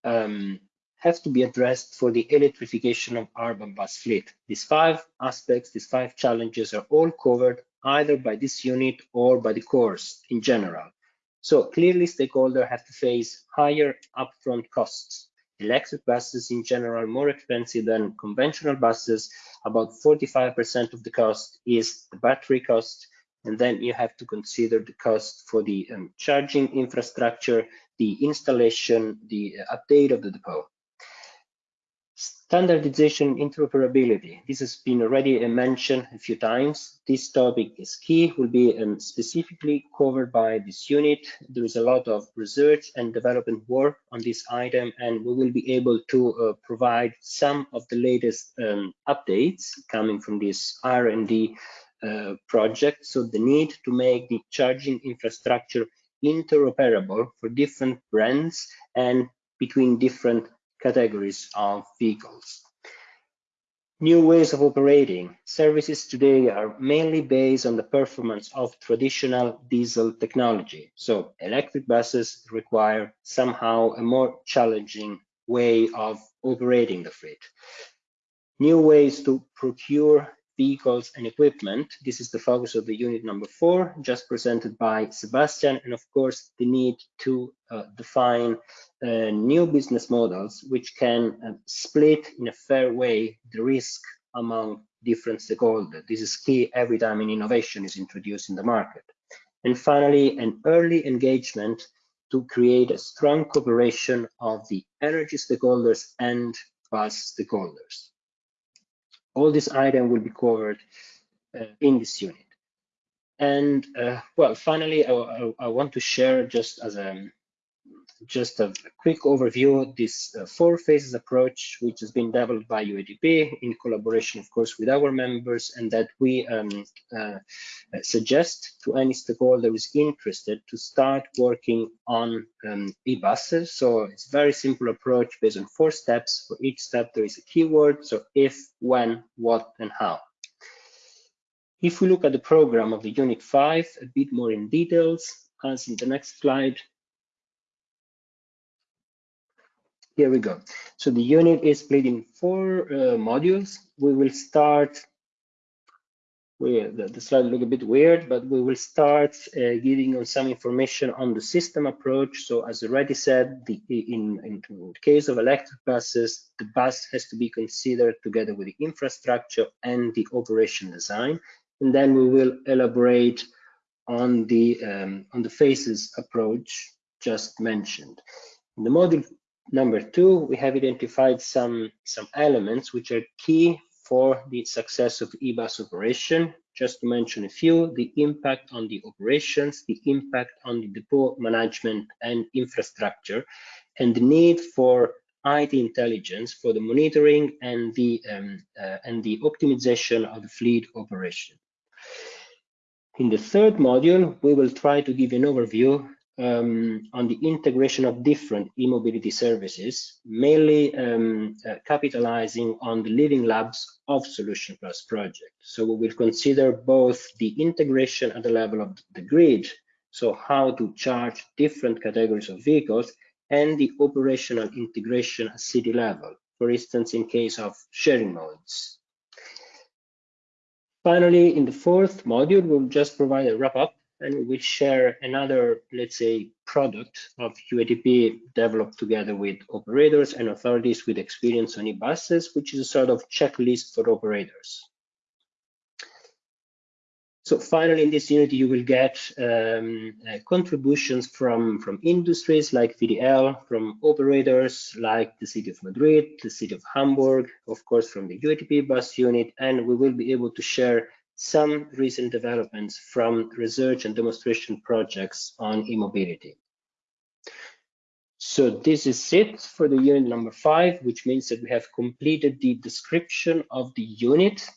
um, have to be addressed for the electrification of urban bus fleet. These five aspects, these five challenges are all covered either by this unit or by the course in general. So clearly stakeholders have to face higher upfront costs. electric buses in general are more expensive than conventional buses. About 45% of the cost is the battery cost. And then you have to consider the cost for the um, charging infrastructure, the installation, the uh, update of the depot. Standardization interoperability. This has been already mentioned a few times. This topic is key, will be um, specifically covered by this unit. There is a lot of research and development work on this item, and we will be able to uh, provide some of the latest um, updates coming from this R&D uh, project. So the need to make the charging infrastructure interoperable for different brands and between different categories of vehicles. New ways of operating. Services today are mainly based on the performance of traditional diesel technology. So electric buses require somehow a more challenging way of operating the fleet. New ways to procure vehicles and equipment. This is the focus of the unit number four, just presented by Sebastian. And of course, the need to uh, define uh, new business models which can uh, split in a fair way the risk among different stakeholders. This is key every time an innovation is introduced in the market. And finally, an early engagement to create a strong cooperation of the energy stakeholders and bus stakeholders all this item will be covered uh, in this unit. And uh, well, finally, I, I, I, want to share just as a just a quick overview of this uh, four phases approach, which has been developed by UITP in collaboration, of course, with our members, and that we um, uh, suggest to any stakeholder who is interested to start working on um, e-buses. So it's a very simple approach based on four steps. For each step, there is a keyword. So if, when, what, and how. If we look at the program of the Unit 5 a bit more in details, as in the next slide, Here we go. So the unit is split in four uh, modules. We will start, the, the, slide look a bit weird, but we will start uh, giving you some information on the system approach. So as already said, the, in, in, in the case of electric buses, the bus has to be considered together with the infrastructure and the operation design. And then we will elaborate on the um, on the phases approach just mentioned. In the module Number two, we have identified some, some elements which are key for the success of eBus operation. Just to mention a few, the impact on the operations, the impact on the depot management and infrastructure, and the need for IT intelligence for the monitoring and the um, uh, and the optimization of the fleet operation. In the third module, we will try to give an overview um, on the integration of different e-mobility services, mainly um, uh, capitalizing on the Living Labs of Solution Plus project. So we will consider both the integration at the level of the grid, so how to charge different categories of vehicles, and the operational integration at city level, for instance, in case of sharing modes. Finally, in the fourth module, we'll just provide a wrap up and we share another, let's say, product of UITP developed together with operators and authorities with experience on e-buses, which is a sort of checklist for operators. So finally, in this unit, you will get um, uh, contributions from, from industries like VDL, from operators like the City of Madrid, the City of Hamburg, of course, from the UITP bus unit, and we will be able to share some recent developments from research and demonstration projects on e-mobility. So this is it for the unit number five, which means that we have completed the description of the unit.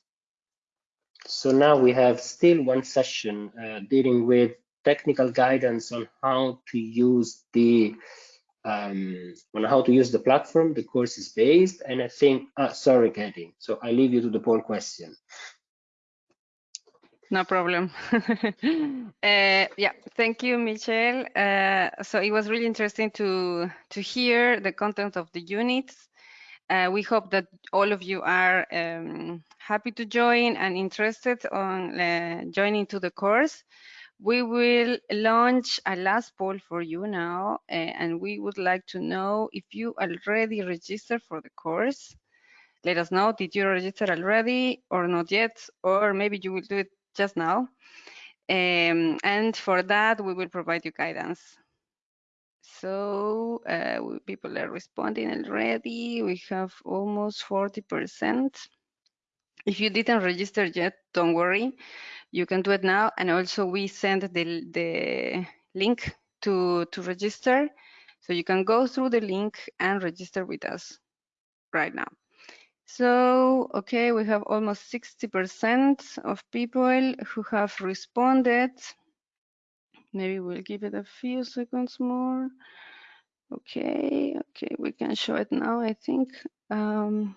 So now we have still one session uh, dealing with technical guidance on how to use the um, on how to use the platform the course is based. And I think, uh, sorry, Katie. So I leave you to the poll question. No problem. uh, yeah, thank you, Michelle. Uh, so it was really interesting to to hear the content of the units. Uh, we hope that all of you are um, happy to join and interested on joining to the course. we will launch a last poll for you now, and we would like to know if you already registered for the course. Let us know, did you register already or not yet, or maybe you will do it just now. Um, and for that, we will provide you guidance. So uh, people are responding already. We have almost 40%. If you didn't register yet, don't worry. You can do it now. And also we send the, the link to, to register. So you can go through the link and register with us right now. So, okay, we have almost 60% of people who have responded. Maybe we'll give it a few seconds more. Okay, okay, we can show it now, I think. Um,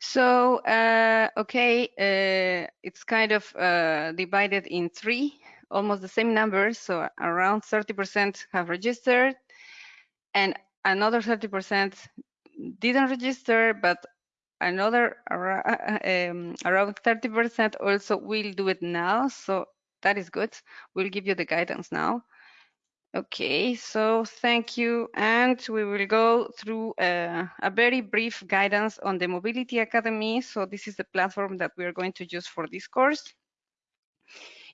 so, uh, okay, uh, it's kind of uh, divided in three, almost the same numbers. So around 30% have registered and another 30% didn't register, but another um, around 30% also will do it now. So that is good. We'll give you the guidance now. Okay, so thank you. And we will go through uh, a very brief guidance on the Mobility Academy. So this is the platform that we are going to use for this course.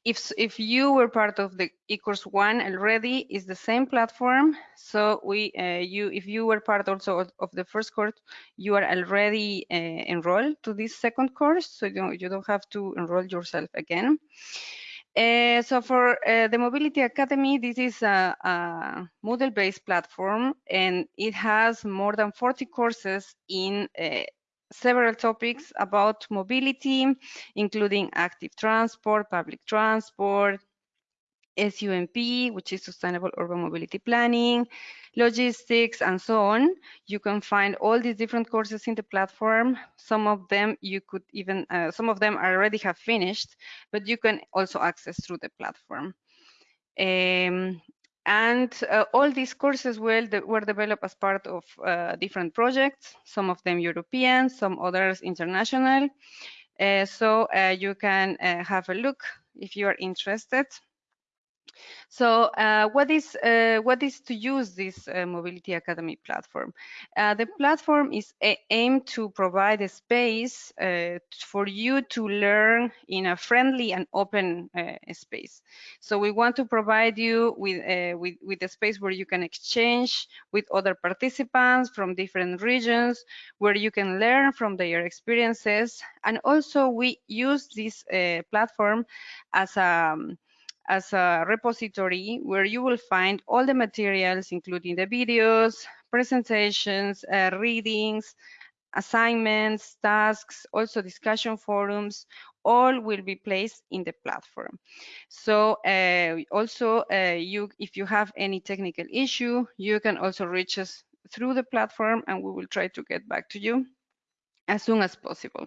If, if you were part of the eCourse one already, it's the same platform. So we, uh, you, if you were part also of, of the first course, you are already uh, enrolled to this second course. So you don't, you don't have to enroll yourself again. Uh, so for uh, the Mobility Academy, this is a, a Moodle-based platform, and it has more than 40 courses in uh, several topics about mobility, including active transport, public transport, SUMP, which is Sustainable Urban Mobility Planning, logistics, and so on. You can find all these different courses in the platform. Some of them you could even, uh, some of them already have finished, but you can also access through the platform. Um, and uh, all these courses were, were developed as part of uh, different projects, some of them European, some others international. Uh, so uh, you can uh, have a look if you are interested. So uh, what is uh, what is to use this uh, Mobility Academy platform? Uh, the platform is aimed to provide a space uh, for you to learn in a friendly and open uh, space. So we want to provide you with, with, with a space where you can exchange with other participants from different regions, where you can learn from their experiences. And also we use this platform as a um, as a repository where you will find all the materials, including the videos, presentations, uh, readings, assignments, tasks, also discussion forums, all will be placed in the platform. So uh, also, uh, you, if you have any technical issue, you can also reach us through the platform and we will try to get back to you as soon as possible.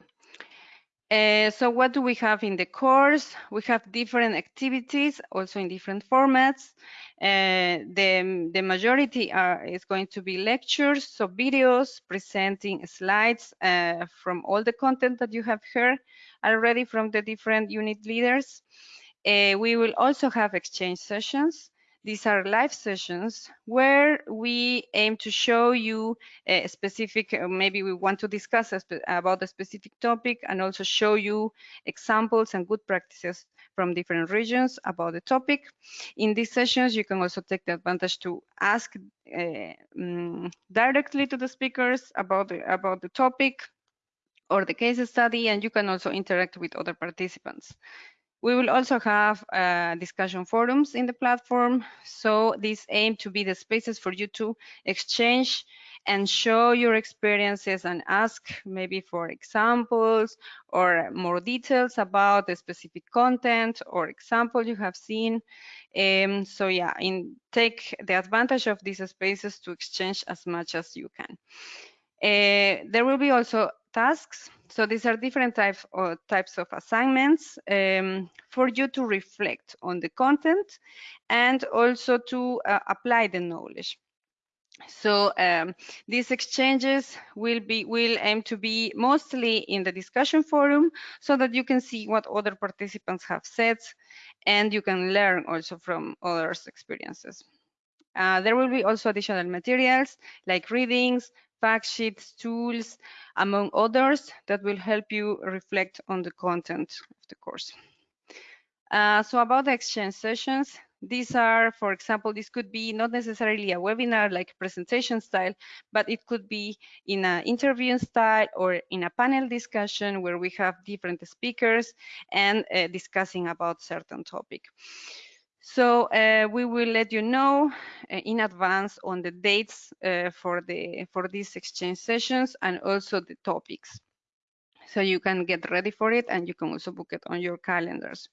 Uh, so what do we have in the course? We have different activities, also in different formats. Uh, the, the majority are, is going to be lectures, so videos presenting slides uh, from all the content that you have heard already from the different unit leaders. Uh, we will also have exchange sessions. These are live sessions where we aim to show you a specific, uh, maybe we want to discuss about a specific topic and also show you examples and good practices from different regions about the topic. In these sessions, you can also take the advantage to ask uh, um, directly to the speakers about the, about the topic or the case study, and you can also interact with other participants. We will also have uh, discussion forums in the platform. So these aim to be the spaces for you to exchange and show your experiences and ask maybe for examples or more details about the specific content or example you have seen. Um, so yeah, in, take the advantage of these spaces to exchange as much as you can. Uh, there will be also tasks. So these are different types of, types of assignments um, for you to reflect on the content and also to uh, apply the knowledge. So um, these exchanges will be will aim to be mostly in the discussion forum so that you can see what other participants have said and you can learn also from others' experiences. Uh, there will be also additional materials like readings, fact sheets, tools, among others that will help you reflect on the content of the course. Uh, so about the exchange sessions, these are, for example, this could be not necessarily a webinar like presentation style, but it could be in an interview style or in a panel discussion where we have different speakers and uh, discussing about certain topic. So uh, we will let you know uh, in advance on the dates uh, for the for these exchange sessions and also the topics so you can get ready for it and you can also book it on your calendars.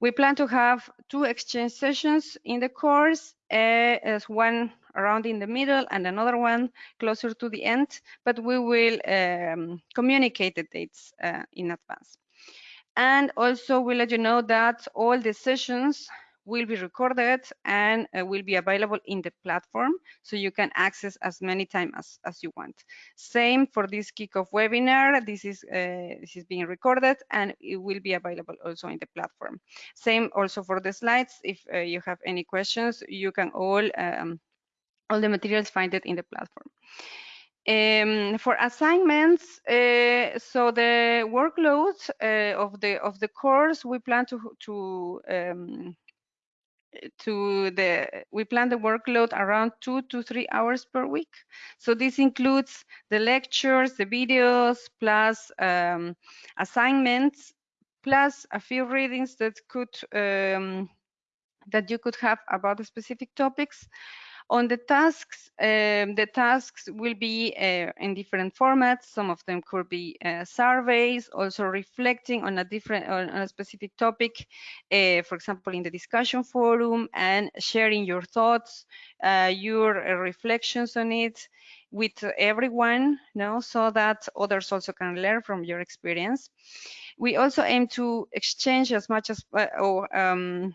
We plan to have two exchange sessions in the course, uh, as one around in the middle and another one closer to the end, but we will um, communicate the dates uh, in advance. And also we'll let you know that all the sessions will be recorded and uh, will be available in the platform so you can access as many times as, as you want. Same for this kickoff webinar. This is uh, this is being recorded and it will be available also in the platform. Same also for the slides. If uh, you have any questions, you can all um, all the materials find it in the platform. Um, for assignments, uh, so the workload uh, of the of the course, we plan to to um, to the we plan the workload around two to three hours per week. So this includes the lectures the videos plus um, assignments plus a few readings that could um, that you could have about the specific topics on the tasks, um, the tasks will be uh, in different formats. Some of them could be uh, surveys, also reflecting on a different, on a specific topic, uh, for example, in the discussion forum, and sharing your thoughts, uh, your uh, reflections on it with everyone, you know, so that others also can learn from your experience. We also aim to exchange as much as, uh, or um,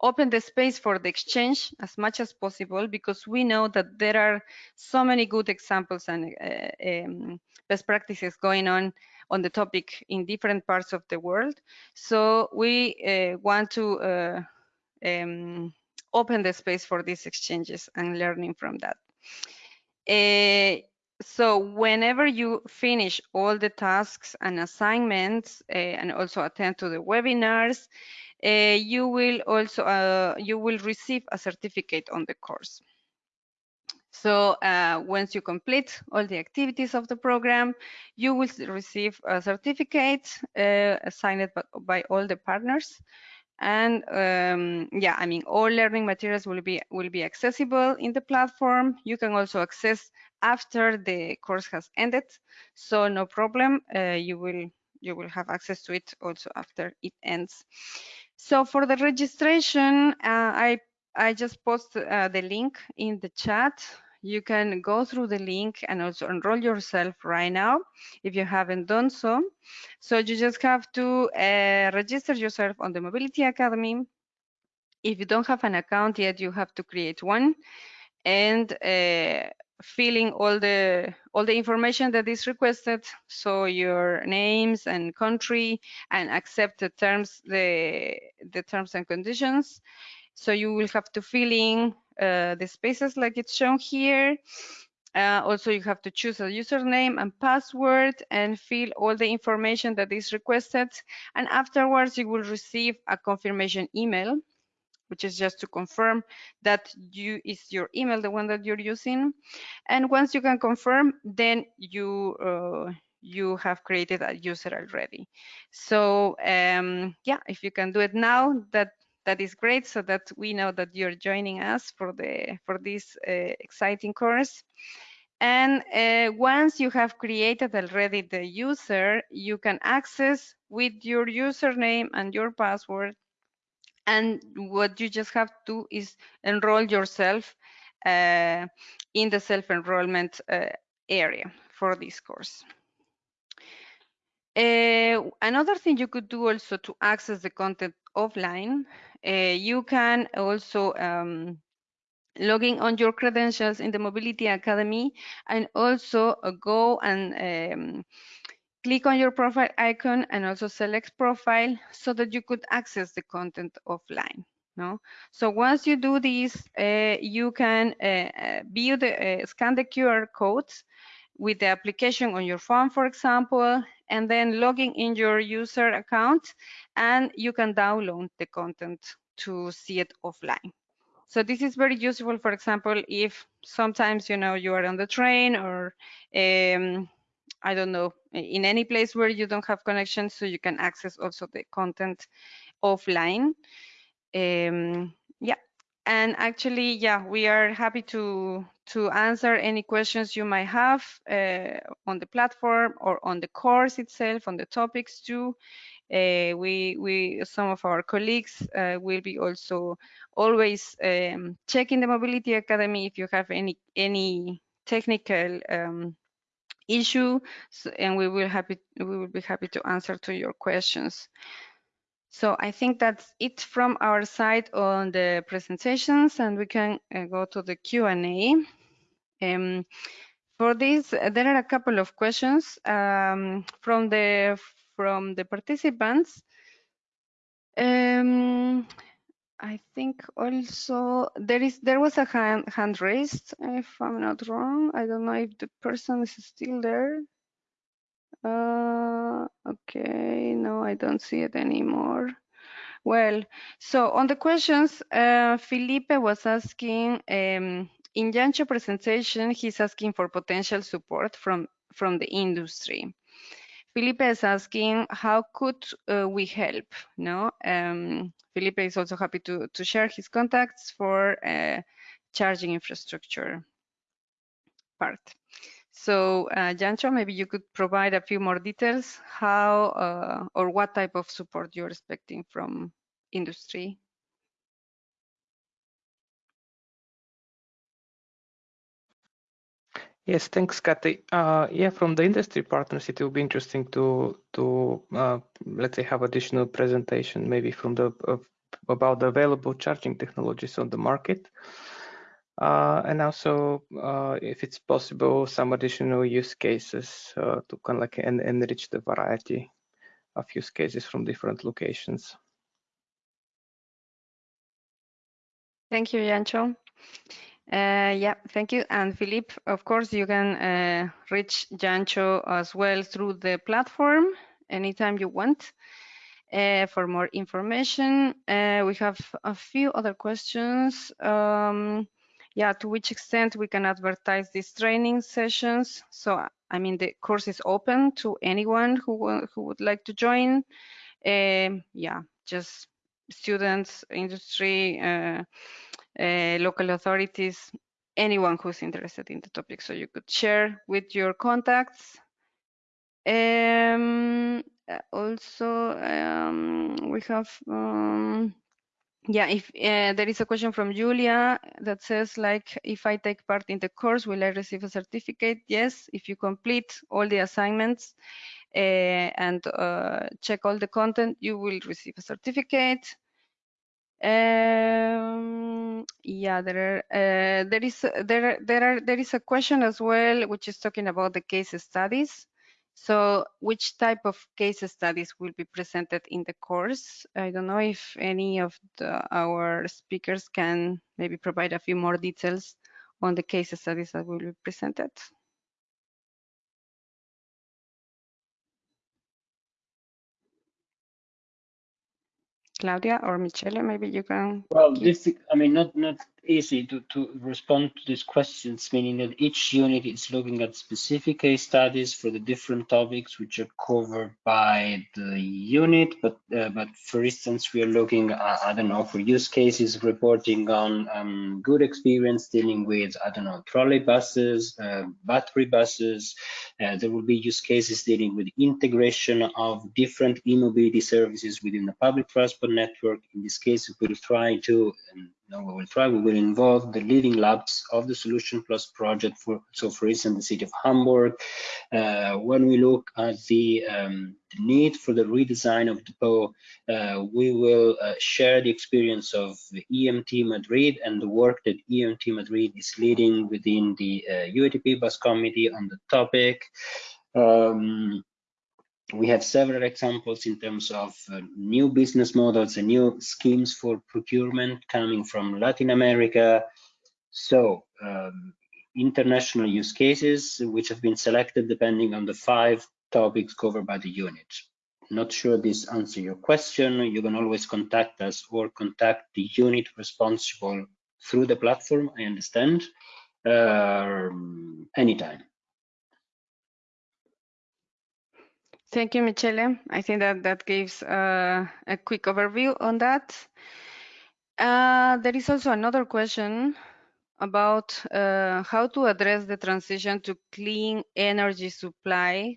open the space for the exchange as much as possible because we know that there are so many good examples and uh, um, best practices going on on the topic in different parts of the world. So we uh, want to uh, um, open the space for these exchanges and learning from that. Uh, so whenever you finish all the tasks and assignments uh, and also attend to the webinars, uh, you will also uh, you will receive a certificate on the course. So uh, once you complete all the activities of the program, you will receive a certificate uh, signed by, by, all the partners. And um, yeah, I mean, all learning materials will be will be accessible in the platform. You can also access after the course has ended, so no problem. Uh, you will you will have access to it also after it ends. So for the registration, uh, I, I just post uh, the link in the chat. You can go through the link and also enroll yourself right now if you haven't done so. So you just have to uh, register yourself on the Mobility Academy. If you don't have an account yet, you have to create one and uh, filling all the all the information that is requested. So your names and country and accept the terms the the terms and conditions. So you will have to fill in uh, the spaces like it's shown here. Uh, also you have to choose a username and password and fill all the information that is requested. And afterwards you will receive a confirmation email which is just to confirm that you is your email the one that you're using. And once you can confirm then you uh, you have created a user already. So um, yeah if you can do it now that that is great so that we know that you're joining us for the for this uh, exciting course. And uh, once you have created already the user you can access with your username and your password and what you just have to is enroll yourself uh, in the self-enrollment uh, area for this course. Uh, another thing you could do also to access the content offline, uh, you can also um, logging on your credentials in the Mobility Academy and also uh, go and um, click on your profile icon and also select profile so that you could access the content offline. No? So once you do this, uh, you can uh, view the uh, scan the QR codes with the application on your phone, for example, and then logging in your user account, and you can download the content to see it offline. So this is very useful, for example, if sometimes, you know, you are on the train or um, I don't know, in any place where you don't have connection, so you can access also the content offline. Um, yeah, and actually, yeah, we are happy to to answer any questions you might have uh, on the platform or on the course itself, on the topics too. Uh, we, we, some of our colleagues uh, will be also always um, checking the Mobility Academy if you have any any technical um, issue, and we will happy we will be happy to answer to your questions. So I think that's it from our side on the presentations, and we can uh, go to the Q&A. Um, for this, there are a couple of questions um, from the from the participants. Um, I think also there is there was a hand, hand raised, if I'm not wrong. I don't know if the person is still there. Uh, okay, no, I don't see it anymore. Well, so on the questions, uh, Felipe was asking, um, in Jancho presentation, he's asking for potential support from, from the industry. Felipe is asking, how could uh, we help? No, um, Felipe is also happy to, to share his contacts for uh, charging infrastructure part. So, uh, Jancho, maybe you could provide a few more details how uh, or what type of support you're expecting from industry. Yes, thanks, Kathy. Uh, yeah, from the industry partners, it will be interesting to to uh, let's say have additional presentation, maybe from the uh, about the available charging technologies on the market. Uh, and also, uh, if it's possible, some additional use cases uh, to kind of like en enrich the variety of use cases from different locations. Thank you, Jancho. Uh, yeah, thank you. And Philippe, of course, you can uh, reach Jancho as well through the platform anytime you want. Uh, for more information, uh, we have a few other questions. Um, yeah, to which extent we can advertise these training sessions. So, I mean, the course is open to anyone who, who would like to join. Um, yeah, just students, industry, uh, uh, local authorities, anyone who's interested in the topic. So you could share with your contacts. Um, also, um, we have um, yeah, if uh, there is a question from Julia that says like, if I take part in the course, will I receive a certificate? Yes, if you complete all the assignments uh, and uh, check all the content, you will receive a certificate. Um, yeah, there are, uh, there is there there are there is a question as well, which is talking about the case studies. So which type of case studies will be presented in the course? I don't know if any of the, our speakers can maybe provide a few more details on the case studies that will be presented. Claudia or Michele, maybe you can. Well, this, I mean, not not easy to, to respond to these questions, meaning that each unit is looking at specific case studies for the different topics which are covered by the unit. But uh, but for instance, we are looking, at, I don't know, for use cases reporting on um, good experience dealing with, I don't know, trolley buses, uh, battery buses. Uh, there will be use cases dealing with integration of different e-mobility services within the public transport network. In this case, we'll try to um, we will try, we will involve the leading labs of the Solution Plus project. For So for instance, the city of Hamburg, uh, when we look at the, um, the, need for the redesign of the PO, uh, we will uh, share the experience of the EMT Madrid and the work that EMT Madrid is leading within the UITP uh, bus committee on the topic. Um, we have several examples in terms of uh, new business models and new schemes for procurement coming from Latin America. So um, international use cases which have been selected depending on the five topics covered by the unit. Not sure this answer your question. You can always contact us or contact the unit responsible through the platform, I understand, uh, anytime. Thank you, Michele. I think that that gives uh, a quick overview on that. Uh, there is also another question about uh, how to address the transition to clean energy supply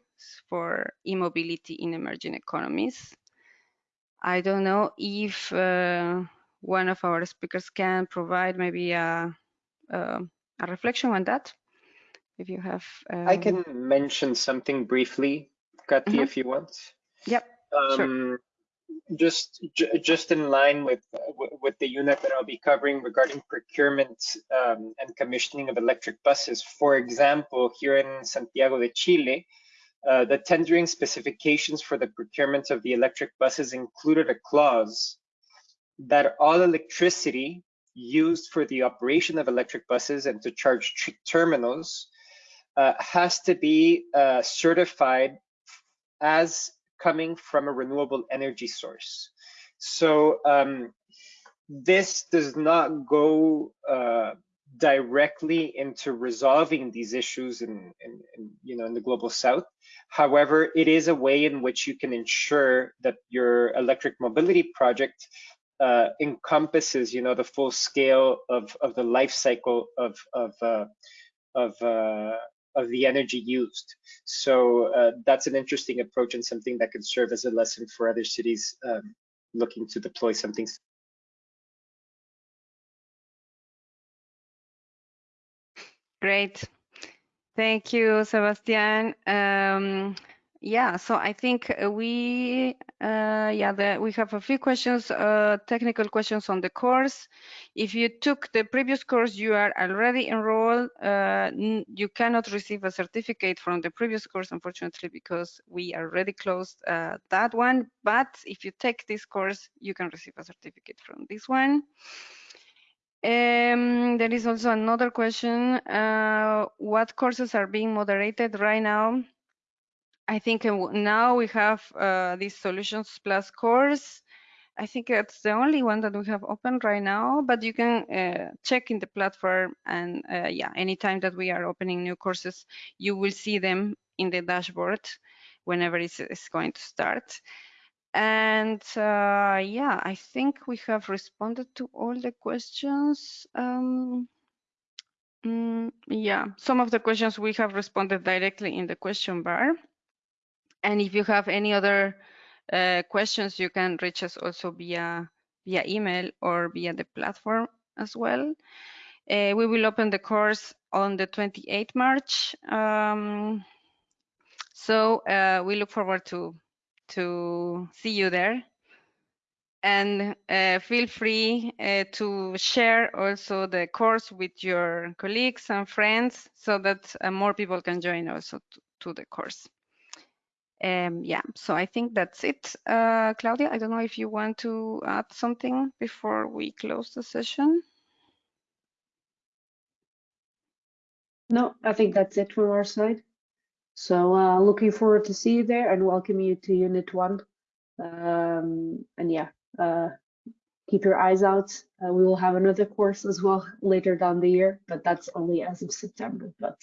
for e-mobility in emerging economies. I don't know if uh, one of our speakers can provide maybe a, a, a reflection on that. If you have, um... I can mention something briefly Kathy, mm -hmm. if you want. Yep. Um, sure. Just, just in line with with the unit that I'll be covering regarding procurement um, and commissioning of electric buses. For example, here in Santiago de Chile, uh, the tendering specifications for the procurement of the electric buses included a clause that all electricity used for the operation of electric buses and to charge terminals uh, has to be uh, certified as coming from a renewable energy source. So um, this does not go uh, directly into resolving these issues in, in, in, you know in the global south. However, it is a way in which you can ensure that your electric mobility project uh, encompasses you know the full scale of of the life cycle of of uh, of uh, of the energy used. So uh, that's an interesting approach and something that could serve as a lesson for other cities um, looking to deploy something. Great. Thank you, Sebastian. Um, yeah, so I think uh, we, uh, yeah, the, we have a few questions, uh, technical questions on the course. If you took the previous course, you are already enrolled. Uh, you cannot receive a certificate from the previous course, unfortunately, because we already closed uh, that one. But if you take this course, you can receive a certificate from this one. Um, there is also another question. Uh, what courses are being moderated right now? I think now we have uh, this Solutions Plus course. I think it's the only one that we have open right now, but you can uh, check in the platform and uh, yeah, anytime that we are opening new courses, you will see them in the dashboard whenever it's, it's going to start. And uh, yeah, I think we have responded to all the questions. Um, mm, yeah, some of the questions we have responded directly in the question bar. And if you have any other uh, questions, you can reach us also via via email or via the platform as well. Uh, we will open the course on the 28th March. Um, so uh, we look forward to to see you there. And uh, feel free uh, to share also the course with your colleagues and friends so that uh, more people can join also to, to the course. Um, yeah, so I think that's it. Uh, Claudia, I don't know if you want to add something before we close the session. No, I think that's it from our side. So uh, looking forward to see you there and welcome you to Unit 1. Um, and yeah, uh, keep your eyes out. Uh, we will have another course as well later down the year, but that's only as of September. But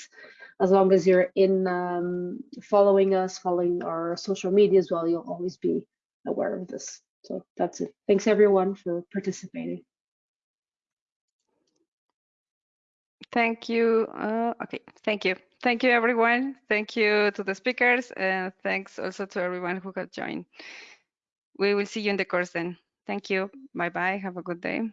as long as you're in um, following us, following our social media as well, you'll always be aware of this. So that's it. Thanks everyone for participating. Thank you. Uh, okay, thank you. Thank you, everyone. Thank you to the speakers, and thanks also to everyone who has joined. We will see you in the course then. Thank you. Bye-bye. Have a good day.